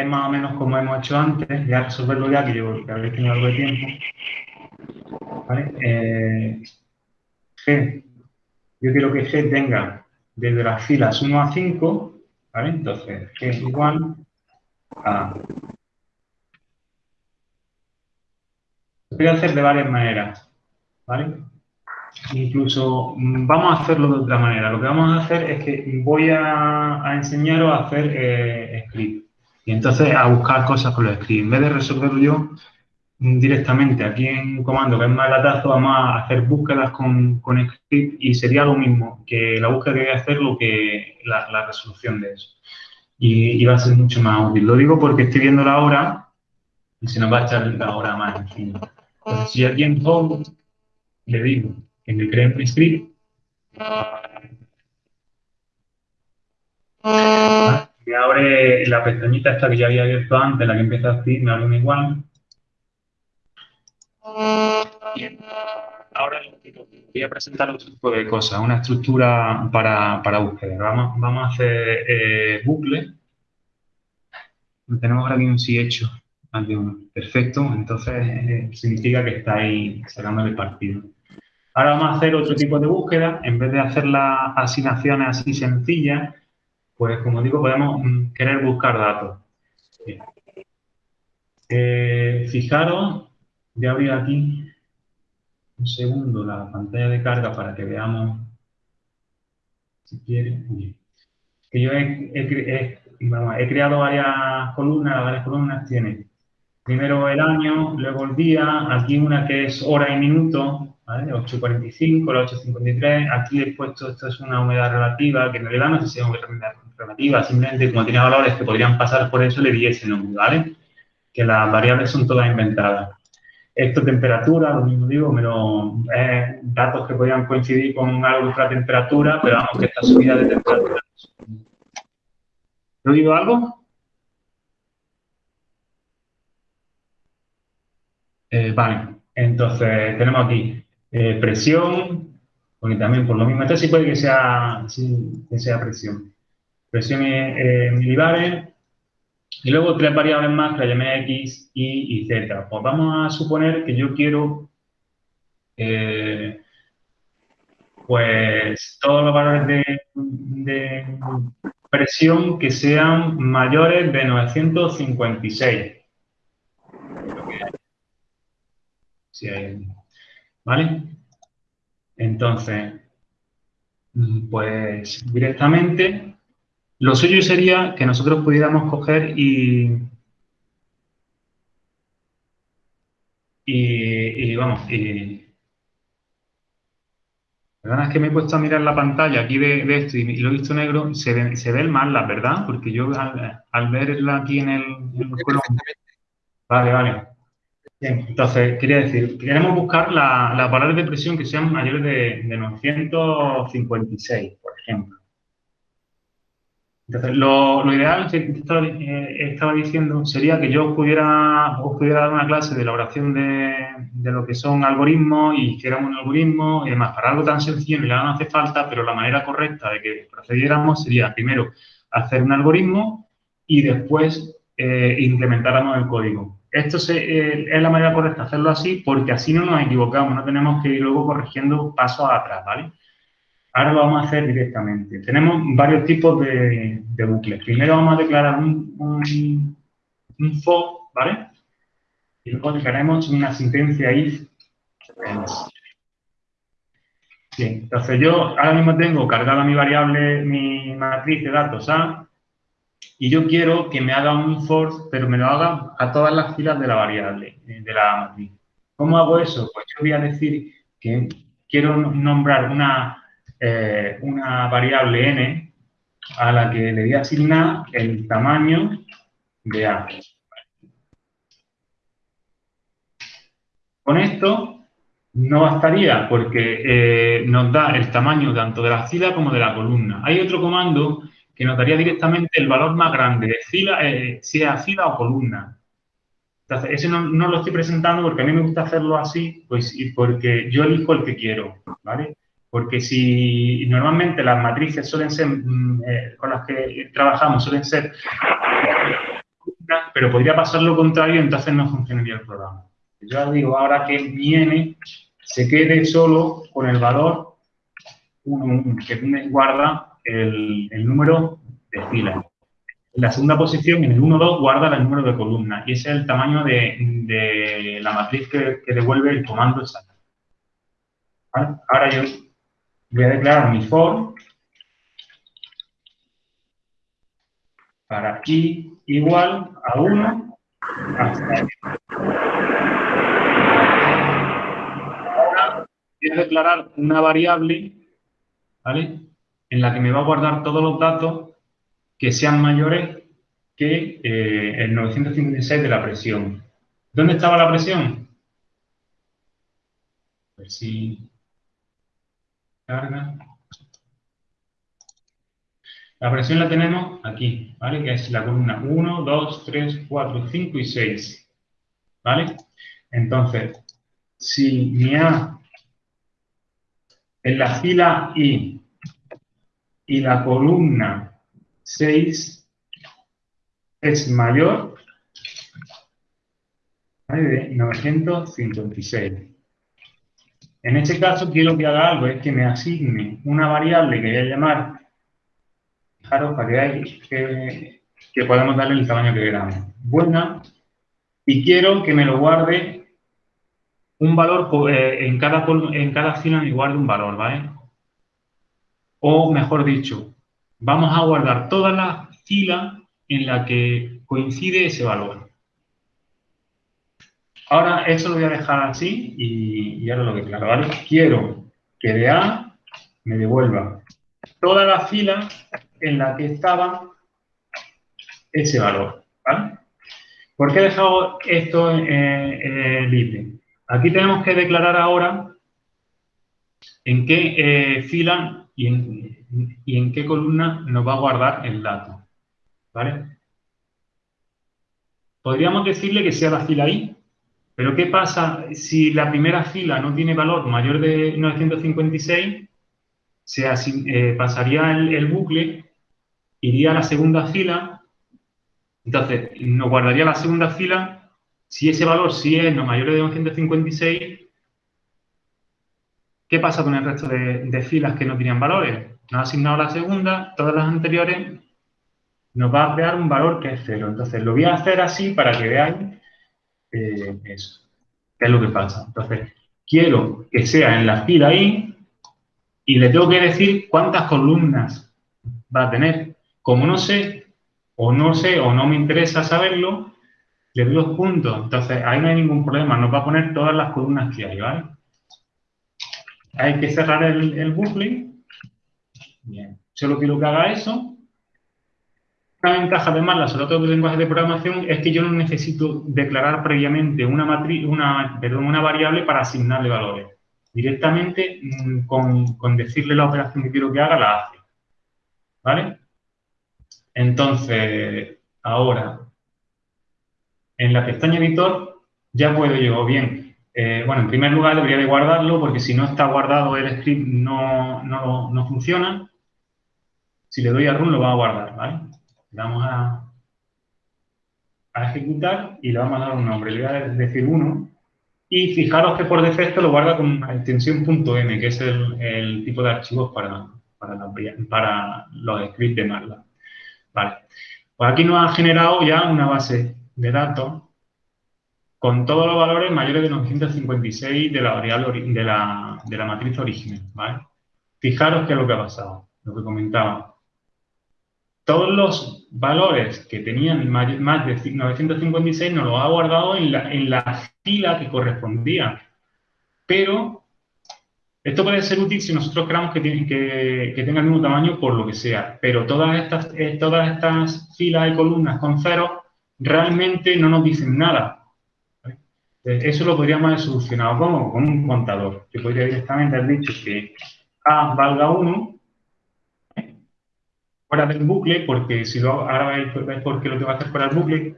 es más o menos como hemos hecho antes, ya resolverlo ya, que, yo, que habéis tenido algo de tiempo. ¿Vale? Eh, G, yo quiero que G tenga desde las filas 1 a 5, ¿vale? Entonces, G igual a... Lo voy a hacer de varias maneras, ¿vale? incluso mm, vamos a hacerlo de otra manera. Lo que vamos a hacer es que voy a, enseñaros a hacer eh, script. Y entonces a buscar cosas con los scripts. En vez de resolverlo yo mm, directamente aquí en un comando que es más latazo, vamos a hacer búsquedas con, con script y sería lo mismo que la búsqueda que voy a hacer lo que la, resolución de eso. Y, va a ser mucho más útil. Lo digo porque estoy viendo la hora y se nos va a echar la hora más encima. Entonces, si aquí en le digo que me cree un script, me abre la pestañita esta que ya había abierto antes, la que empieza así, me abre un igual. Ahora voy a presentar otro tipo de cosas, una estructura para, para búsqueda. Vamos, vamos a hacer eh, bucle. Tenemos ahora bien un sí hecho. Perfecto, entonces eh, significa que estáis sacando el partido. Ahora vamos a hacer otro tipo de búsqueda. En vez de hacer las asignaciones así sencillas, pues como digo, podemos mm, querer buscar datos. Eh, fijaros, voy a abrir aquí un segundo la pantalla de carga para que veamos, si quieren, que yo he, creado varias columnas, varias columnas tienen primero el año, luego el día, aquí una que es hora y minuto, 8.45, la 8.53, aquí he puesto, esto es una humedad relativa, que en realidad no sé si es humedad relativa, simplemente como tiene valores que podrían pasar por eso, le di ese ¿vale? Que las variables son todas inventadas. Esto temperatura, lo mismo digo, pero eh, datos que podrían coincidir con algo de temperatura, pero vamos, que esta subida de temperatura. ¿Lo digo algo? Eh, vale, entonces tenemos aquí eh, presión, porque también por lo mismo, esto sí puede que sea, que sea presión. Presión en milibares, y luego tres variables más que la llamé X, Y y Z. Pues vamos a suponer que yo quiero, eh, pues, todos los valores de, presión que sean mayores de 956. Sí, ¿Vale? Entonces, pues directamente, lo suyo sería que nosotros pudiéramos coger y, y, vamos, y, Perdona, es que me he puesto a mirar la pantalla aquí de, esto y, lo he visto negro, se ve, se ve mal, la verdad, porque yo al, verla aquí en el, en el Vale, vale entonces, quería decir, queremos buscar las la de presión que sean mayores de, de 956, por ejemplo. Entonces, lo, ideal que eh, estaba, diciendo sería que yo pudiera, os pudiera dar una clase de elaboración de, de lo que son algoritmos y hiciéramos un algoritmo y demás. Para algo tan sencillo ni no hace falta, pero la manera correcta de que procediéramos sería primero hacer un algoritmo y después eh, implementáramos el código. Esto eh, es la manera correcta hacerlo así porque así no nos equivocamos, no tenemos que ir luego corrigiendo pasos atrás, ¿vale? Ahora lo vamos a hacer directamente. Tenemos varios tipos de, bucles. Primero vamos a declarar un, un, for, ¿vale? Y luego declararemos una sentencia if. Bien, entonces yo ahora mismo tengo cargada mi variable, mi matriz de datos A, y yo quiero que me haga un for, pero me lo haga a todas las filas de la variable, eh, de la matriz. ¿Cómo hago eso? Pues yo voy a decir que quiero nombrar una, eh, una variable n a la que le voy a asignar el tamaño de A. Con esto no bastaría porque eh, nos da el tamaño tanto de la fila como de la columna. Hay otro comando que nos daría directamente el valor más grande de fila, eh, sea fila o columna. Entonces, ese no, lo estoy presentando porque a mí me gusta hacerlo así, pues y porque yo elijo el que quiero, ¿vale? Porque si normalmente las matrices suelen ser, mm, eh, con las que trabajamos, suelen ser pero podría pasar lo contrario, entonces no funcionaría el programa. Yo digo ahora que viene, se quede solo con el valor 1, que guarda el, número de filas. En la segunda posición, en el 1-2, guarda el número de columnas y ese es el tamaño de, la matriz que, devuelve el comando exacto. Ahora yo voy a declarar mi for para i igual a 1 hasta Ahora voy a declarar una variable, ¿vale? En la que me va a guardar todos los datos que sean mayores que eh, el 956 de la presión. ¿Dónde estaba la presión? A ver si carga. La presión la tenemos aquí, ¿vale? Que es la columna 1, 2, 3, 4, 5 y 6. ¿Vale? Entonces, si mi A en la fila I y la columna 6 es mayor de 956. En este caso quiero que haga algo, es que me asigne una variable que voy a llamar, fijaros para que veáis que, darle el tamaño que queramos, buena, y quiero que me lo guarde un valor, eh, en, cada, en cada fila me guarde un valor, ¿vale? O mejor dicho, vamos a guardar todas las filas en la que coincide ese valor. Ahora eso lo voy a dejar así y, ahora lo declaro. Quiero que de A me devuelva toda la fila en la que estaba ese valor, ¿vale? ¿Por qué he dejado esto libre? Aquí tenemos que declarar ahora en qué eh, fila y en, y en qué columna nos va a guardar el dato. ¿Vale? Podríamos decirle que sea la fila I, pero ¿qué pasa si la primera fila no tiene valor mayor de 956? Se eh, pasaría el, bucle, iría a la segunda fila, entonces nos guardaría la segunda fila, si ese valor sí es no mayor de 956, ¿qué pasa con el resto de, de filas que no tenían valores? Nos ha asignado la segunda, todas las anteriores nos va a crear un valor que es cero. Entonces, lo voy a hacer así para que veáis eh, eso, qué es lo que pasa. Entonces, quiero que sea en la fila I y le tengo que decir cuántas columnas va a tener. Como no sé, o no sé, o no me interesa saberlo, le doy dos puntos. Entonces, ahí no hay ningún problema. Nos va a poner todas las columnas que hay, ¿vale? Hay que cerrar el, el bucle. Bien. Solo quiero que haga eso. Una ventaja además sobre otros lenguajes de programación es que yo no necesito declarar previamente una, matriz, una, perdón, una variable para asignarle valores. Directamente, mm, con, con, decirle la operación que quiero que haga, la hace. ¿Vale? Entonces, ahora, en la pestaña editor, ya puedo yo, bien, eh, bueno, en primer lugar debería de guardarlo porque si no está guardado el script no, no, no funciona. Si le doy a run lo va a guardar, ¿vale? Vamos a, ejecutar y le vamos a dar un nombre. Le voy a decir 1. Y fijaros que por defecto lo guarda con una extensión .m, que es el, tipo de archivos para, para, los scripts de MATLAB. Vale. Pues aquí nos ha generado ya una base de datos con todos los valores mayores de 956 de la variable de la, de la matriz original. ¿vale? Fijaros qué es lo que ha pasado, lo que comentaba todos los valores que tenían más de 956 nos los ha guardado en la, fila que correspondía. Pero esto puede ser útil si nosotros queramos que, que, tenga el mismo tamaño por lo que sea. Pero todas estas, eh, todas estas filas y columnas con cero realmente no nos dicen nada. Eso lo podríamos haber solucionado como con un contador. Yo podría directamente haber dicho que A valga 1 fuera del bucle, porque si lo ahora veis porque lo tengo que hacer fuera del bucle.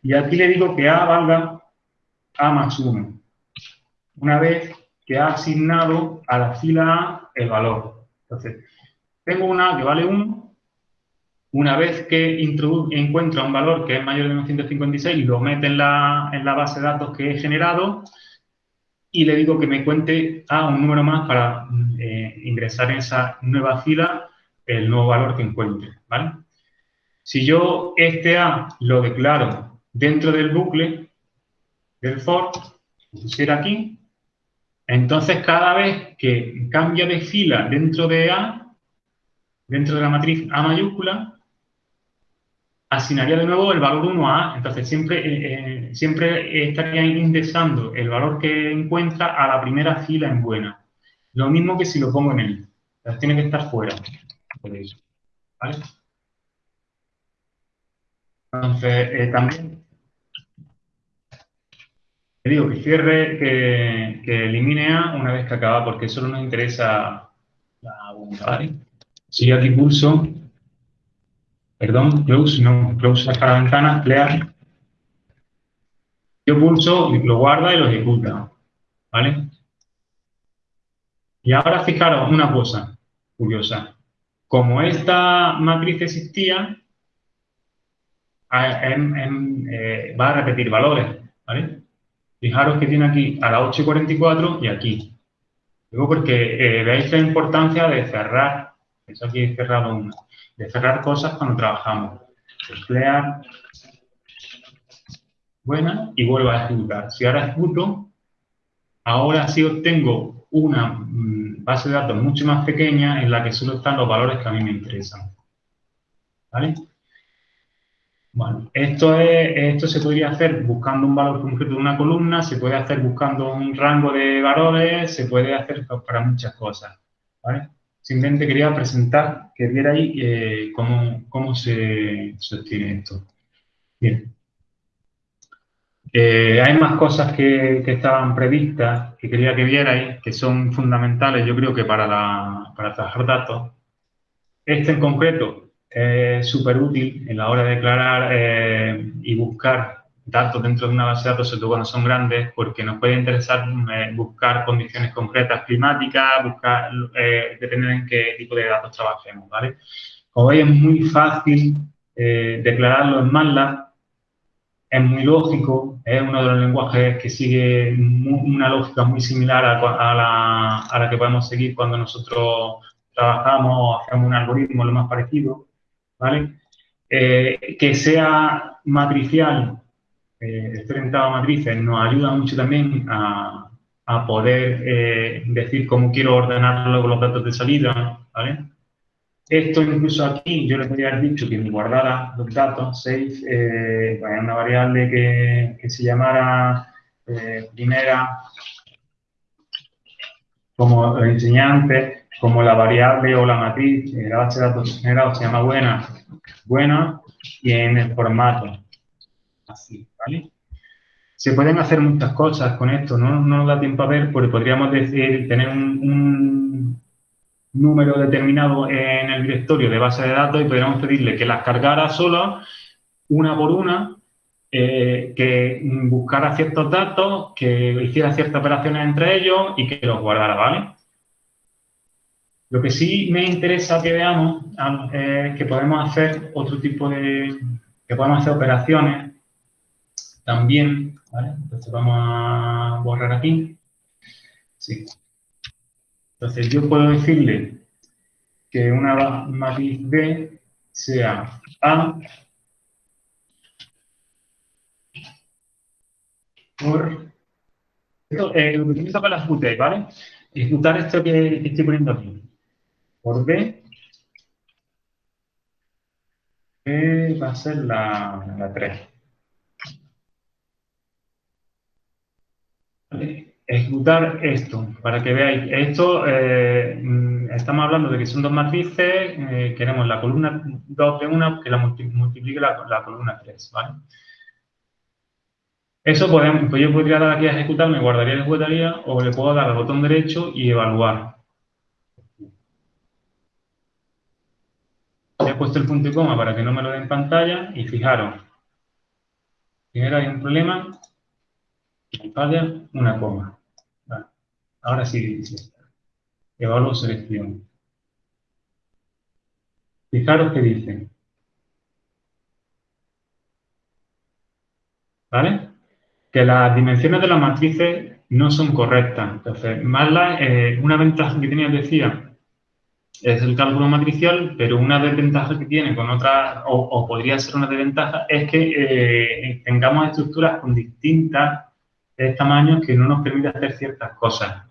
Y aquí le digo que A valga A más 1. Una vez que ha asignado a la fila A el valor. Entonces, tengo una que vale 1. Una vez que encuentro un valor que es mayor de 956, lo mete en la, en la base de datos que he generado y le digo que me cuente a un número más para eh, ingresar en esa nueva fila el nuevo valor que encuentre, ¿vale? Si yo este A lo declaro dentro del bucle del for, pusiera aquí, Entonces, cada vez que cambia de fila dentro de A, dentro de la matriz A mayúscula, asignaría de nuevo el valor 1 a A. Entonces, siempre, eh, eh, siempre estaría indexando el valor que encuentra a la primera fila en buena. Lo mismo que si lo pongo en el. tiene que estar fuera. ¿Vale? Entonces, eh, también le digo que cierre, que, elimine A una vez que acaba, porque solo nos interesa la bunda, ¿vale? Si yo aquí pulso, perdón, close, no, close para la ventana, clear. Yo pulso, lo guarda y lo ejecuta, ¿vale? Y ahora fijaros una cosa curiosa. Como esta matriz existía, eh, va a repetir valores. Fijaros que tiene aquí a la 8.44 y aquí. Luego porque eh, veis la importancia de cerrar, eso aquí he cerrado de cerrar cosas cuando trabajamos. Emplear, buena, y vuelvo a ejecutar. Si ahora ejecuto, ahora sí obtengo una mm, base de datos mucho más pequeña en la que solo están los valores que a mí me interesan. ¿Vale? Bueno, esto, es, esto se podría hacer buscando un valor concreto de una columna, se puede hacer buscando un rango de valores, se puede hacer para muchas cosas. ¿vale? Simplemente quería presentar, que viera ahí eh, cómo, cómo, se, sostiene esto. Bien. Eh, hay más cosas que, que, estaban previstas que quería que vierais, que son fundamentales, yo creo que para, la, para trabajar datos. Este en concreto es súper útil en la hora de declarar eh, y buscar datos dentro de una base de datos, sobre todo cuando son grandes, porque nos puede interesar eh, buscar condiciones concretas climáticas, buscar, eh, depende en qué tipo de datos trabajemos, ¿vale? Como veis, es muy fácil declararlo en MATLAB, es muy lógico, es uno de los lenguajes que sigue una lógica muy similar a, la, a la que podemos seguir cuando nosotros trabajamos o hacemos un algoritmo lo más parecido. ¿vale? Eh, que sea matricial, eh, orientado a matrices, nos ayuda mucho también a, poder eh, decir cómo quiero ordenar los datos de salida, ¿vale? Esto incluso aquí yo les podría haber dicho que me guardara los datos, save, eh, una variable que, se llamara primera como enseñante, como la variable o la matriz en la base de datos generado se llama buena, buena, y en el formato, así, ¿vale? Se pueden hacer muchas cosas con esto, no, no nos da tiempo a ver, porque podríamos decir, tener un, número determinado en el directorio de base de datos y podríamos pedirle que las cargara sola, una por una, eh, que buscara ciertos datos, que hiciera ciertas operaciones entre ellos y que los guardara, ¿vale? Lo que sí me interesa que veamos es que podemos hacer otro tipo de... que podemos hacer operaciones también. Entonces vamos a borrar aquí. Sí. Entonces yo puedo decirle que una matriz B sea A por... Esto, eh, lo utilizo para las UTE, ¿vale? Ejecutar esto que estoy poniendo aquí por B, B va a ser la, la 3. Ejecutar esto, para que veáis. Esto, eh, mm, estamos hablando de que son dos matrices, eh, queremos la columna 2 de una que la multiplique la, la columna 3, ¿vale? Eso podemos, pues yo podría dar aquí a ejecutar, me guardaría la ejecutaría, o le puedo dar al botón derecho y evaluar. he puesto el punto y coma para que no me lo den en pantalla y fijaros, primero hay un problema, una coma. Ahora sí dice, evalúo selección. Fijaros que dice. ¿Vale? Que las dimensiones de las matrices no son correctas. Entonces, eh, una ventaja que tenía, decía, es el cálculo matricial, pero una desventaja que tiene con otra, o, podría ser una desventaja, es que eh, tengamos estructuras con distintas tamaños que no nos permiten hacer ciertas cosas.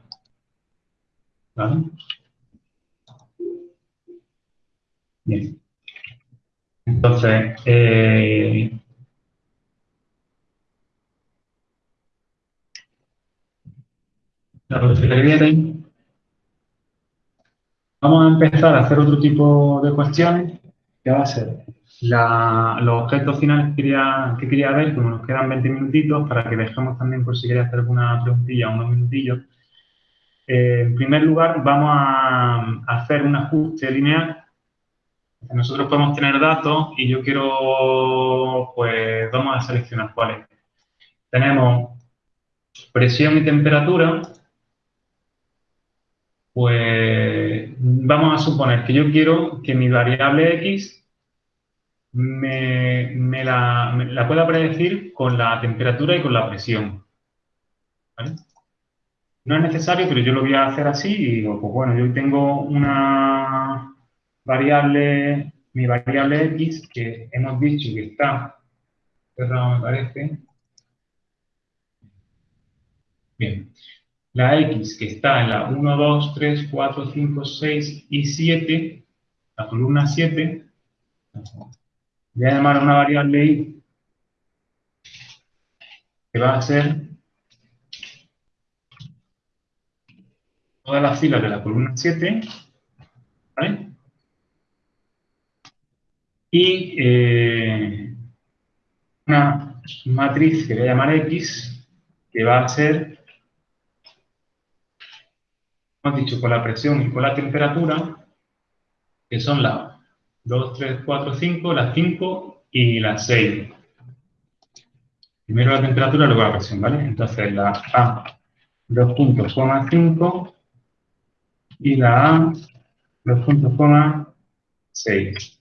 Bien. Entonces, eh, vamos a empezar a hacer otro tipo de cuestiones, que va a ser los objetos finales que quería, que quería ver, como nos quedan 20 minutitos, para que dejemos también por si queréis hacer alguna preguntilla, unos minutillos. Eh, en primer lugar, vamos a hacer un ajuste lineal nosotros podemos tener datos y yo quiero, pues vamos a seleccionar cuáles. Tenemos presión y temperatura. Pues vamos a suponer que yo quiero que mi variable x me, la, la, pueda predecir con la temperatura y con la presión. No es necesario, pero yo lo voy a hacer así y digo, pues bueno, yo tengo una variable, mi variable x, que hemos dicho que está cerrado, me parece. Bien. La x que está en la 1, 2, 3, 4, 5, 6 y 7, la columna 7, voy a llamar a una variable y que va a ser todas las filas de la columna 7, ¿vale? y eh, una matriz que voy a llamar X, que va a ser, hemos dicho, con la presión y con la temperatura, que son las 2, 3, 4, 5, las 5 y las 6. Primero la temperatura, luego la presión, ¿vale? Entonces la A, 2 puntos, 5 y la A, 2 puntos, 6.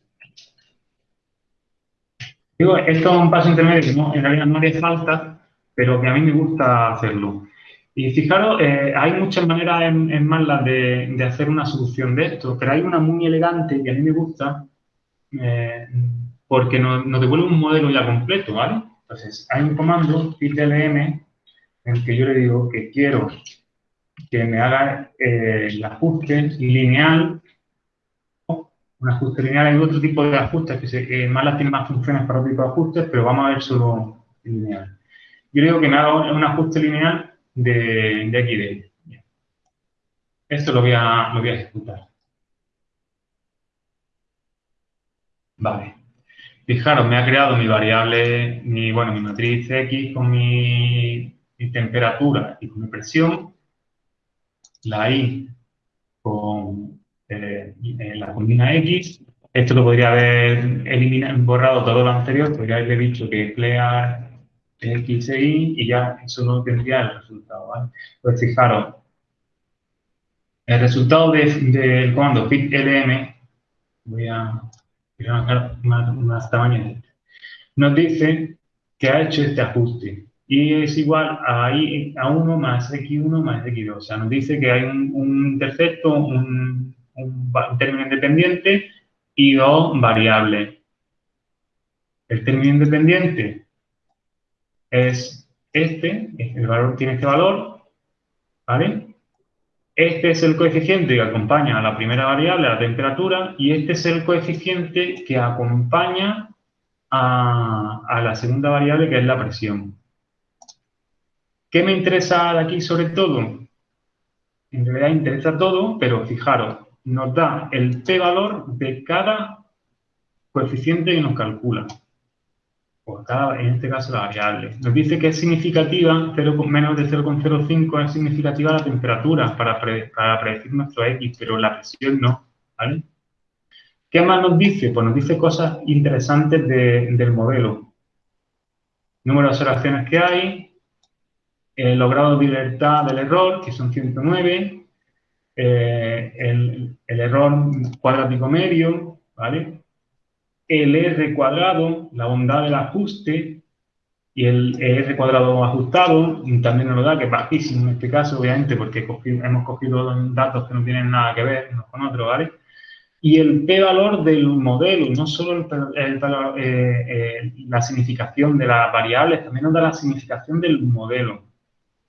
Digo, esto es un paso intermedio que en realidad no hace falta, pero que a mí me gusta hacerlo. Y fijaros, eh, hay muchas maneras en, en MATLAB de, hacer una solución de esto, pero hay una muy elegante que a mí me gusta eh, porque nos, devuelve un modelo ya completo, ¿vale? Entonces, hay un comando, pitlm, en el que yo le digo que quiero que me haga eh, el ajuste lineal un ajuste lineal. Hay otro tipo de ajustes que, se, que más tiene más funciones para otro tipo de ajustes, pero vamos a ver solo lineal. Yo digo que me haga un ajuste lineal de, de aquí de ahí. Esto lo voy, a, lo voy a ejecutar. Vale. Fijaros, me ha creado mi variable, mi, bueno, mi matriz X con mi temperatura y con mi presión. La Y con eh, la combina X. Esto lo podría haber eliminado, borrado todo lo anterior, podría haberle dicho que clear X e Y y ya eso no tendría el resultado. ¿vale? Pues fijaros, el resultado del de, comando pitlm, voy a más, más tamaño, nos dice que ha hecho este ajuste y es igual a, I, a 1 más X1 más X2. O sea, nos dice que hay un, un intercepto, un, un, término independiente y dos variables. El término independiente es este, el valor tiene este valor, ¿vale? Este es el coeficiente que acompaña a la primera variable, a la temperatura, y este es el coeficiente que acompaña a, a la segunda variable, que es la presión. ¿Qué me interesa de aquí sobre todo? En realidad interesa todo, pero fijaros, nos da el p-valor de cada coeficiente que nos calcula. Por cada, en este caso, la variable. Nos dice que es significativa, 0, menos de 0,05 es significativa la temperatura para, predecir nuestro X, pero la presión no. ¿vale? ¿Qué más nos dice? Pues nos dice cosas interesantes del modelo. Número de observaciones que hay, el logrado de libertad del error, que son 109, eh, el, error cuadrático medio, ¿vale? El R cuadrado, la bondad del ajuste, y el R cuadrado ajustado también nos lo da, que es bajísimo en este caso, obviamente, porque hemos cogido datos que no tienen nada que ver unos con otros, ¿vale? Y el p-valor del modelo, no solo el, eh, eh, la significación de las variables, también nos da la significación del modelo,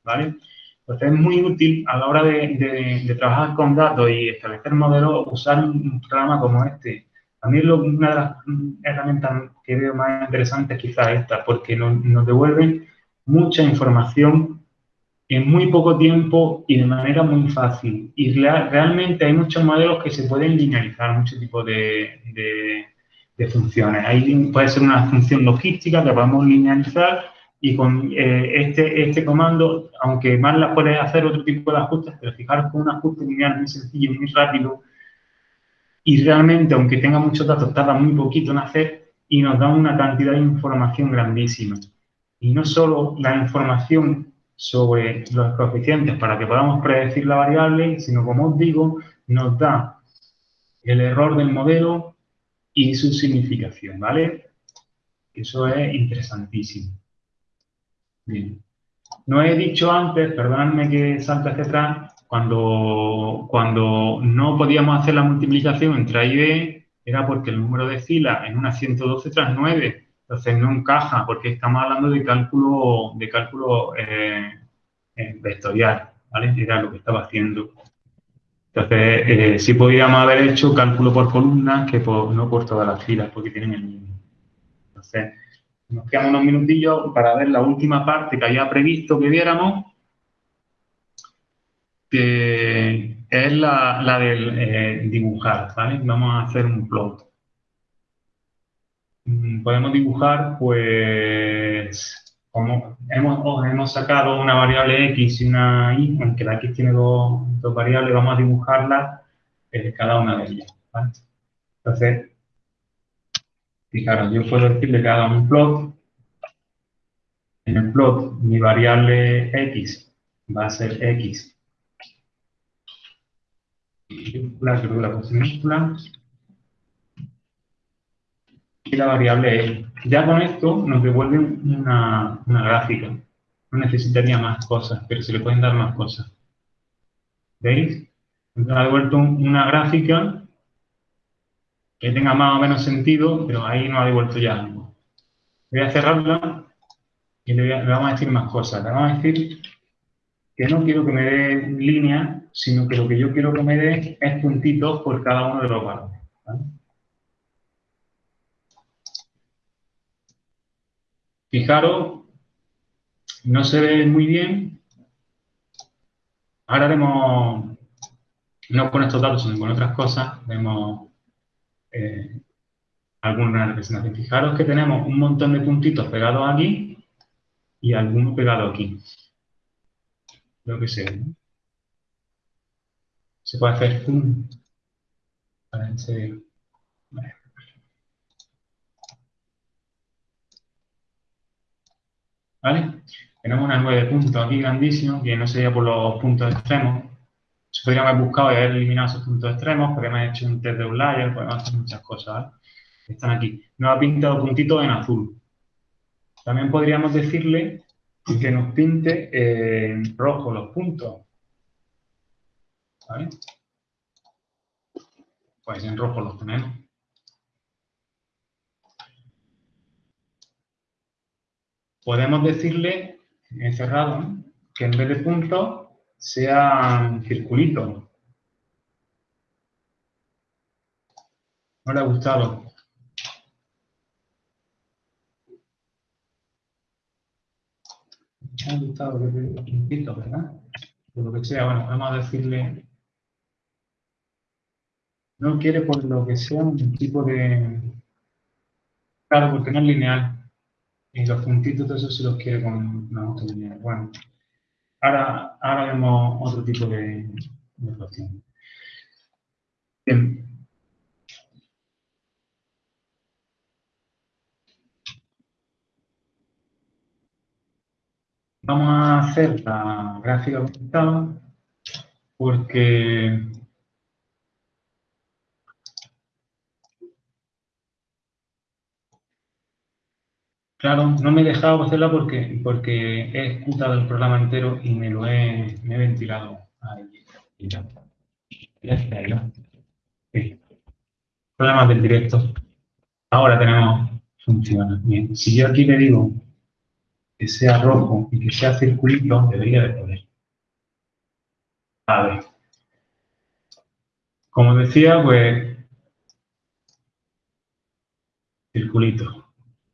¿vale? Entonces es muy útil a la hora de, trabajar con datos y establecer modelos, usar un programa como este. A mí lo, una de las herramientas que veo más interesantes quizás esta, porque nos, nos devuelven mucha información en muy poco tiempo y de manera muy fácil. Y realmente hay muchos modelos que se pueden linealizar, muchos tipos de, de, funciones. Ahí puede ser una función logística que podemos linealizar y con eh, este, este comando, aunque más la puedes hacer otro tipo de ajustes, pero fijaros con un ajuste lineal muy sencillo, muy rápido, y realmente, aunque tenga muchos datos, tarda muy poquito en hacer y nos da una cantidad de información grandísima. Y no solo la información sobre los coeficientes para que podamos predecir la variable, sino, como os digo, nos da el error del modelo y su significación, ¿vale? Eso es interesantísimo. No he dicho antes, perdonadme que salte hacia atrás, cuando, cuando no podíamos hacer la multiplicación entre A y B, era porque el número de filas en una 112 tras 9 entonces no encaja porque estamos hablando de cálculo, de cálculo eh, eh, vectorial, ¿vale? Era lo que estaba haciendo. Entonces, eh, sí podríamos haber hecho cálculo por columnas que no por todas las filas, porque tienen el mismo. Entonces, nos quedan unos minutillos para ver la última parte que había previsto que viéramos, que es la, la del dibujar, ¿vale? Vamos a hacer un plot. Mm, podemos dibujar, pues, como hemos, hemos sacado una variable x y una y, aunque la x tiene dos, variables, vamos a dibujarla eh, cada una de ellas. Entonces, fijaros, yo puedo decirle que haga un plot. En el plot, mi variable x va a ser x. La y la variable L. Ya con esto nos devuelve una, gráfica. No necesitaría más cosas, pero se le pueden dar más cosas. ¿Veis? Nos ha devuelto una gráfica que tenga más o menos sentido, pero ahí nos ha devuelto ya algo. Voy a cerrarla y le, vamos a decir más cosas. Le vamos a decir que no quiero que me dé línea, sino que lo que yo quiero que me dé es puntitos por cada uno de los valores. Fijaros, no se ve muy bien. Ahora vemos, no con estos datos, sino con otras cosas, vemos eh, alguna. Fijaros que tenemos un montón de puntitos pegados aquí y algunos pegados aquí. Lo que sea. Se puede hacer zoom ese... ¿vale? Tenemos una 9 puntos aquí grandísimo, que no sería por los puntos extremos. Se podríamos haber buscado y haber eliminado esos puntos extremos, podríamos haber hecho un test de layer, podemos hacer muchas cosas, ¿vale? Están aquí. Nos ha pintado puntitos en azul. También podríamos decirle que nos pinte en rojo los puntos. ¿Vale? Pues en rojo los tenemos. podemos decirle, encerrado, que en vez de puntos sea circulito. No le ha gustado. Me ha gustado puntitos, ¿verdad? Por lo que sea, bueno, vamos a decirle... No quiere por lo que sea un tipo de... Claro, porque no es lineal. Y los puntitos, de eso se los quiere con una autonomía. Bueno, ahora, ahora vemos otro tipo de, de Bien. Vamos a hacer la gráfica porque Claro, no me he dejado hacerla porque, porque he escuchado el programa entero y me lo he, ventilado. Ahí. Ya. Problemas del directo. Ahora tenemos, funciona bien. Si yo aquí le digo que sea rojo y que sea circulito, debería de poder. A ver. Como decía, pues, circulito.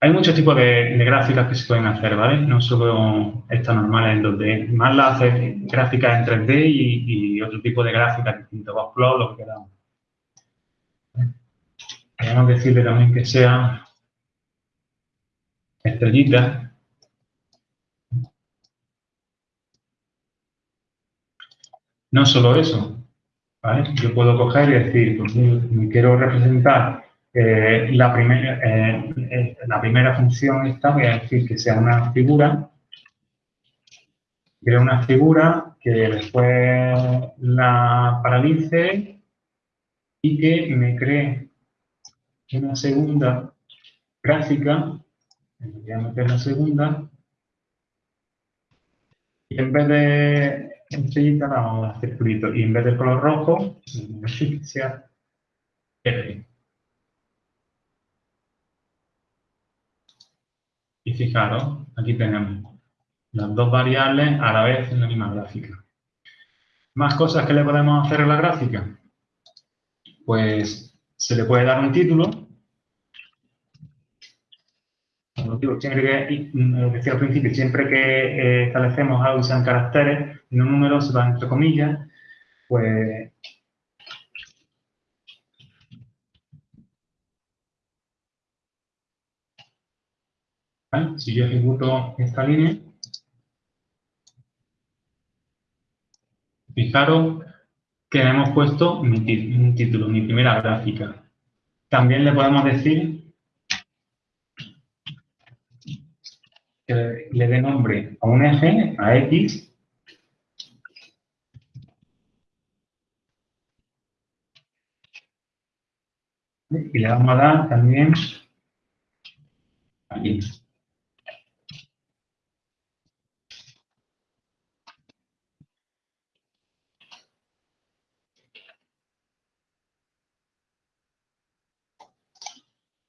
Hay muchos tipos de, gráficas que se pueden hacer, ¿vale? No solo estas normales en 2D. Más las hace gráficas en 3D y, otro tipo de gráficas distintas, plot, lo que queramos. Podemos decirle también que sea estrellita. No solo eso, ¿vale? Yo puedo coger y decir, pues me quiero representar eh, la, primera, eh, la primera función esta, voy a decir que sea una figura, creo una figura que después la paralice y que me cree una segunda gráfica, voy a meter la segunda, y en vez de estrellita vamos a hacer y en vez de color rojo, sea verde. Y fijaros, aquí tenemos las dos variables a la vez en la misma gráfica. ¿Más cosas que le podemos hacer a la gráfica? Pues se le puede dar un título. Siempre que, lo que decía al principio, siempre que eh, establecemos algo sean caracteres y no números, se van entre comillas, pues Si yo ejecuto esta línea, fijaros que le hemos puesto un título, mi primera gráfica. También le podemos decir que le dé nombre a un eje, a X, y le vamos a dar también aquí.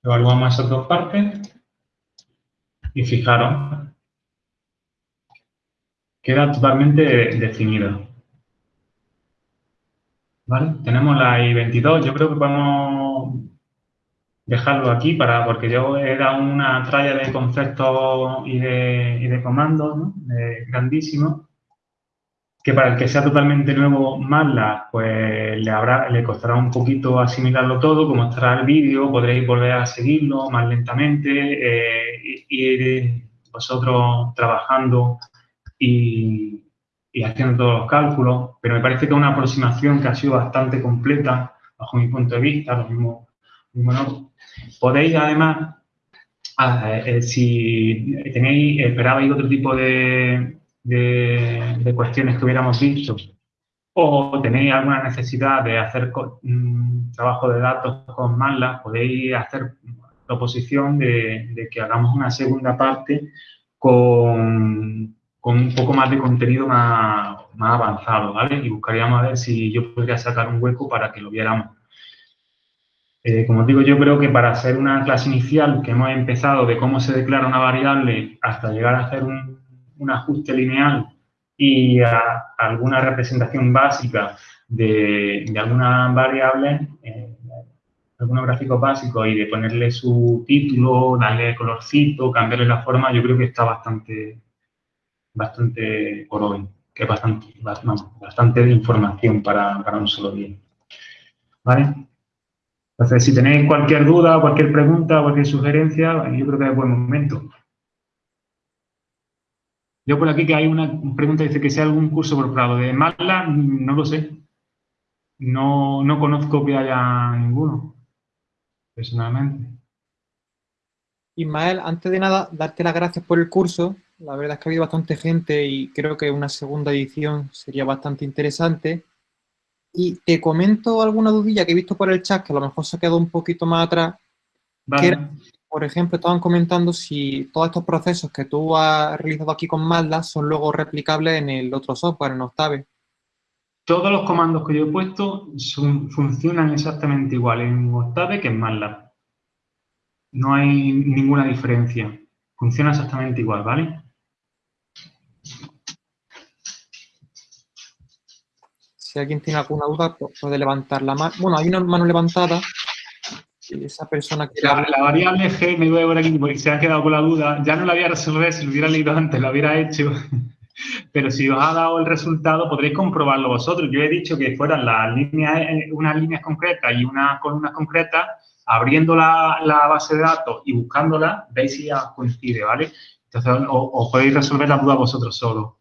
Evaluamos esas dos partes y fijaros, queda totalmente definido. ¿Vale? Tenemos la I22, yo creo que podemos dejarlo aquí para porque yo dado una tralla de conceptos y de, y comandos ¿no? grandísimo que para el que sea totalmente nuevo MATLAB, pues le, habrá, le costará un poquito asimilarlo todo, como estará el vídeo, podréis volver a seguirlo más lentamente, eh, ir vosotros trabajando y, haciendo todos los cálculos, pero me parece que es una aproximación que ha sido bastante completa, bajo mi punto de vista, lo mismo, Podéis además, eh, si tenéis, esperabais otro tipo de, de, cuestiones que hubiéramos visto o tenéis alguna necesidad de hacer mm, trabajo de datos con MATLAB, podéis hacer la oposición de, que hagamos una segunda parte con, con, un poco más de contenido más, más, avanzado, ¿vale? Y buscaríamos a ver si yo podría sacar un hueco para que lo viéramos. Eh, como os digo, yo creo que para hacer una clase inicial que hemos empezado de cómo se declara una variable hasta llegar a hacer un, un ajuste lineal y alguna representación básica de, de algunas variables, eh, algunos gráficos básicos y de ponerle su título, darle colorcito, cambiarle la forma, yo creo que está bastante, bastante por hoy, que es bastante, bastante información para, para un solo día. ¿Vale? Entonces, si tenéis cualquier duda, cualquier pregunta, cualquier sugerencia, yo creo que es buen momento. Yo por aquí que hay una pregunta, dice que sea algún curso por prado de MATLAB, no lo sé. No, no conozco que haya ninguno, personalmente. Ismael, antes de nada, darte las gracias por el curso. La verdad es que ha habido bastante gente y creo que una segunda edición sería bastante interesante. Y te comento alguna dudilla que he visto por el chat, que a lo mejor se ha quedado un poquito más atrás. Vale por ejemplo, estaban comentando si todos estos procesos que tú has realizado aquí con MATLAB son luego replicables en el otro software, en Octave. Todos los comandos que yo he puesto funcionan exactamente igual en Octave que en MATLAB. No hay ninguna diferencia. Funciona exactamente igual, ¿vale? Si alguien tiene alguna duda, puede levantar la mano. Bueno, hay una mano levantada. La, variable G me duele por aquí porque se ha quedado con la duda. Ya no la había resolver, si lo hubiera leído antes, lo hubiera hecho. Pero si os ha dado el resultado, podréis comprobarlo vosotros. Yo he dicho que fueran las líneas, eh, unas líneas concretas y unas columnas concretas, abriendo la, la base de datos y buscándola, veis si ya coincide, ¿vale? Entonces, os, podéis resolver la duda vosotros solos.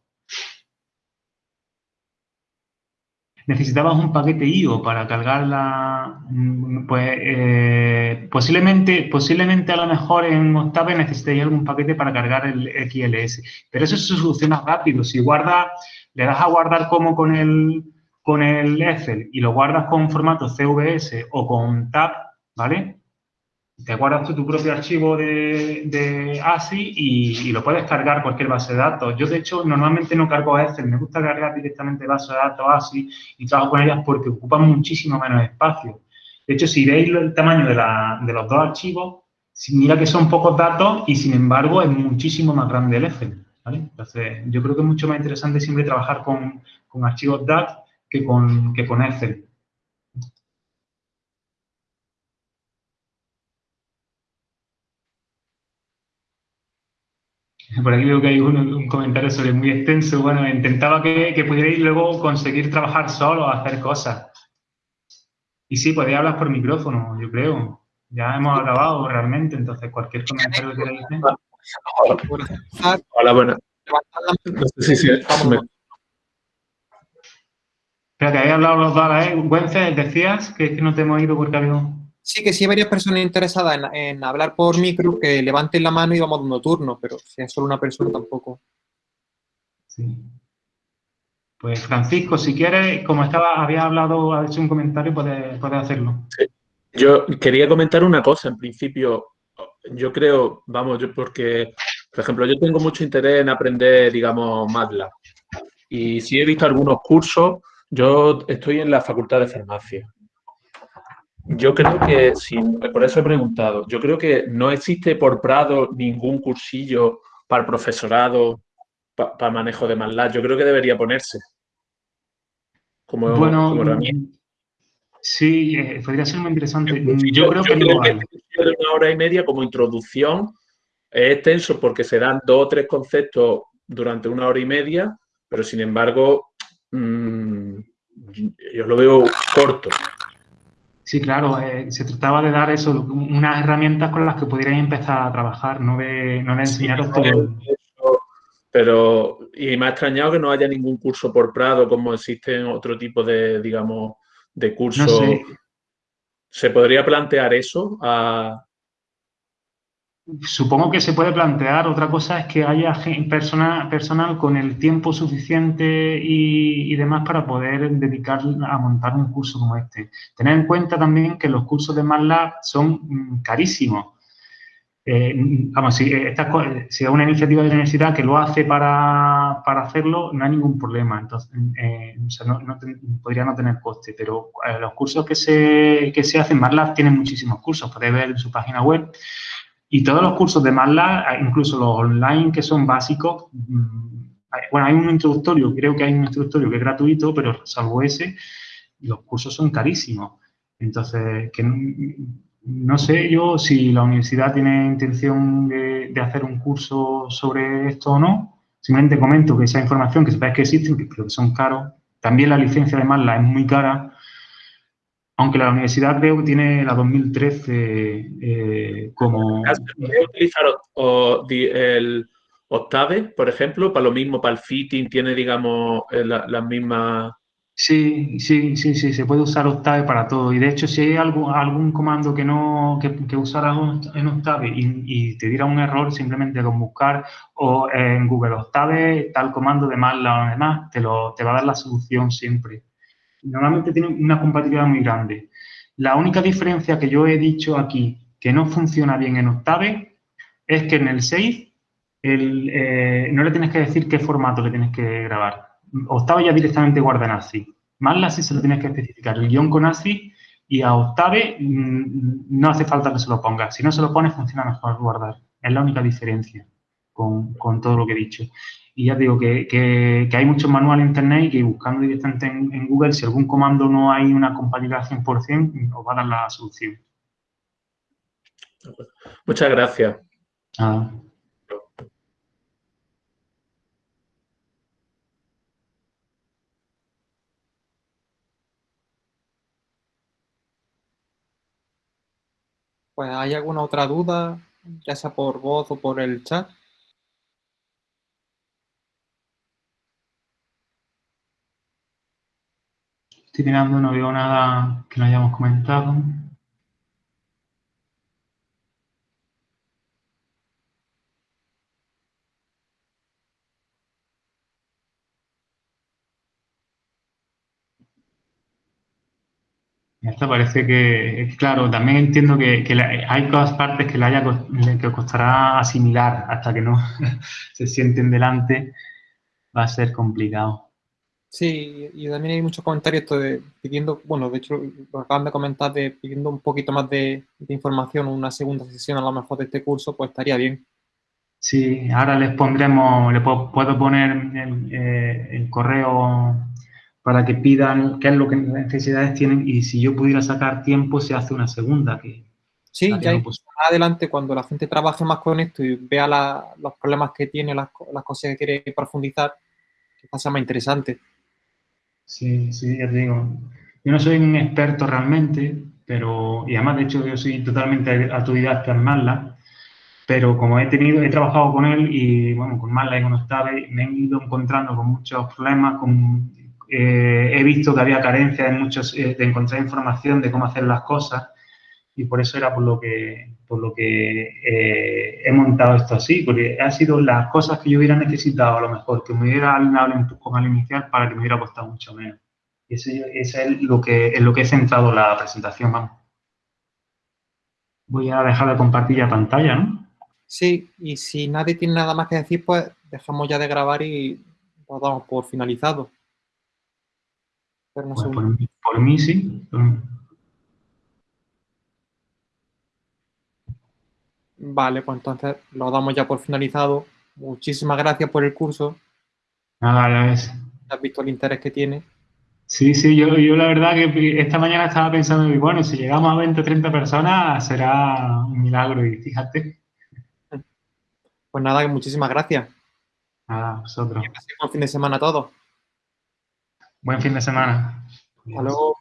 Necesitabas un paquete IO para cargarla, pues eh, posiblemente, posiblemente a lo mejor en Octave necesitéis algún paquete para cargar el XLS. Pero eso se soluciona rápido. Si guardas, le das a guardar como con el, con el Excel y lo guardas con formato CVS o con TAB, ¿vale? Te guardas tu propio archivo de, ASI y, lo puedes cargar cualquier base de datos. Yo, de hecho, normalmente no cargo Excel, me gusta cargar directamente base de datos ASI y trabajo con ellas porque ocupan muchísimo menos espacio. De hecho, si veis el tamaño de, los dos archivos, mira que son pocos datos y, sin embargo, es muchísimo más grande el Excel. Entonces, yo creo que es mucho más interesante siempre trabajar con, archivos DAT que con, que con Excel. Por aquí veo que hay un, comentario sobre muy extenso. Bueno, intentaba que, que pudierais luego conseguir trabajar solo, hacer cosas. Y sí, podéis hablar por micrófono, yo creo. Ya hemos acabado realmente, entonces cualquier comentario que queráis hacer. Hola, buenas. No sé si Espérate, ahí hablado los dos a la vez. decías que, que no te hemos ido porque ha habido... Sí, que si hay varias personas interesadas en, hablar por micro, que levanten la mano y vamos dando turno, pero si es solo una persona tampoco. Sí. Pues Francisco, si quieres, como estaba, había hablado, ha hecho un comentario, puedes, hacerlo. Yo quería comentar una cosa, en principio, yo creo, vamos, yo porque, por ejemplo, yo tengo mucho interés en aprender, digamos, MATLAB. Y si he visto algunos cursos, yo estoy en la Facultad de Farmacia. Yo creo que, sí, por eso he preguntado, yo creo que no existe por Prado ningún cursillo para el profesorado, para, manejo de MATLAB. Yo creo que debería ponerse como, bueno, herramienta. Sí, eh, podría ser muy interesante. Yo, creo que, no una hora y media como introducción es extenso porque se dan dos o tres conceptos durante una hora y media, pero sin embargo, mm, yo lo veo corto. Sí, claro, eh, se trataba de dar eso, unas herramientas con las que pudierais empezar a trabajar, no de, no de enseñaros todo. Pero, y me ha extrañado que no haya ningún curso por Prado, como existen otro tipo de, digamos, de cursos. ¿Se podría plantear eso a, Supongo que se puede plantear. Otra cosa es que haya persona, personal con el tiempo suficiente y, demás para poder dedicar a montar un curso como este. Tener en cuenta también que los cursos de MATLAB son mm, carísimos. Eh, vamos, si, esta, si es una iniciativa de la universidad que lo hace para, hacerlo, no hay ningún problema. Entonces, eh, no, podría no tener coste. Pero eh, los cursos que se, que se hacen, MATLAB tienen muchísimos cursos. Podéis ver en su página web. Y todos los cursos de MATLAB, incluso los online que son básicos, mm, bueno, hay un introductorio, creo que hay un introductorio que es gratuito, pero salvo ese, los cursos son carísimos. Entonces, que no, sé yo si la universidad tiene intención de, hacer un curso sobre esto o no. Simplemente comento que esa información, que sepáis que existen, que creo que son caros. También la licencia de MATLAB es muy cara aunque la universidad creo que tiene la 2013 eh, como... ¿Puedes utilizar el Octave, por ejemplo? Para lo mismo, para el fitting, tiene, digamos, eh, las mismas... Sí, sí, sí, sí, se puede usar Octave para todo. Y de hecho, si hay algún, algún comando que no que, que usaras en Octave y, te diera un error, simplemente con buscar o en Google Octave, tal comando de más o demás, te, lo, te va a dar la solución siempre normalmente tienen una compatibilidad muy grande. La única diferencia que yo he dicho aquí que no funciona bien en Octave es que en el Save eh, no le tienes que decir qué formato le tienes que grabar. Octave ya directamente guarda en ASCII. la sí se lo tienes que especificar, el guion con ASCII y a Octave mm, no hace falta que se lo ponga. Si no se lo pone, funciona mejor guardar. Es la única diferencia con, con todo lo que he dicho. Y ya te digo que, que, hay muchos manuales en Internet y que buscando directamente en, Google, si algún comando no hay una compatibilidad 100%, os va a dar la solución. Muchas gracias. Pues, ¿hay alguna otra duda, ya sea por voz o por el chat? Estoy mirando, no veo nada que no hayamos comentado. Esto parece que, claro, también entiendo que, hay cosas partes que le haya que costará asimilar hasta que no se sienten delante, va a ser complicado. Sí, y también hay muchos comentarios pidiendo, bueno, de hecho lo acaban de comentar, de pidiendo un poquito más de, información, una segunda sesión a lo mejor de este curso, pues estaría bien. Sí, ahora les pondremos, le puedo, poner el, eh, el correo para que pidan qué es lo que necesidades tienen y si yo pudiera sacar tiempo se hace una segunda. Que sí, ya adelante cuando la gente trabaje más con esto y vea los problemas que tiene, las, cosas que quiere profundizar, quizás sea más interesante. Sí, sí, ya te digo. Yo no soy un experto realmente, pero, y además de hecho yo soy totalmente autodidacta en MATLAB, pero como he tenido, he trabajado con él y bueno, con MATLAB y con Octave, me he ido encontrando con muchos problemas, con eh, he visto que había carencia de, muchos, eh, de encontrar información de cómo hacer las cosas y por eso era por lo que, por lo que eh, he montado esto así, porque han sido las cosas que yo hubiera necesitado a lo mejor, que me hubiera dado un poco al inicial para que me hubiera costado mucho menos. Y ese, es lo que, en lo que he centrado la presentación, vamos. Voy a dejar de compartir ya pantalla, ¿no? Sí, y si nadie tiene nada más que decir, pues dejamos ya de grabar y lo damos por finalizado. Pues por, mí, sí. Vale, pues entonces lo damos ya por finalizado. Muchísimas gracias por el curso. Nada, ya ves. Has visto el interés que tiene. Sí, sí, yo, yo la verdad que esta mañana estaba pensando, y bueno, si llegamos a 20 o 30 personas será un milagro y fíjate. Pues nada, muchísimas gracias. Nada, vosotros. buen fin de semana a todos. Buen fin de semana. Hasta luego.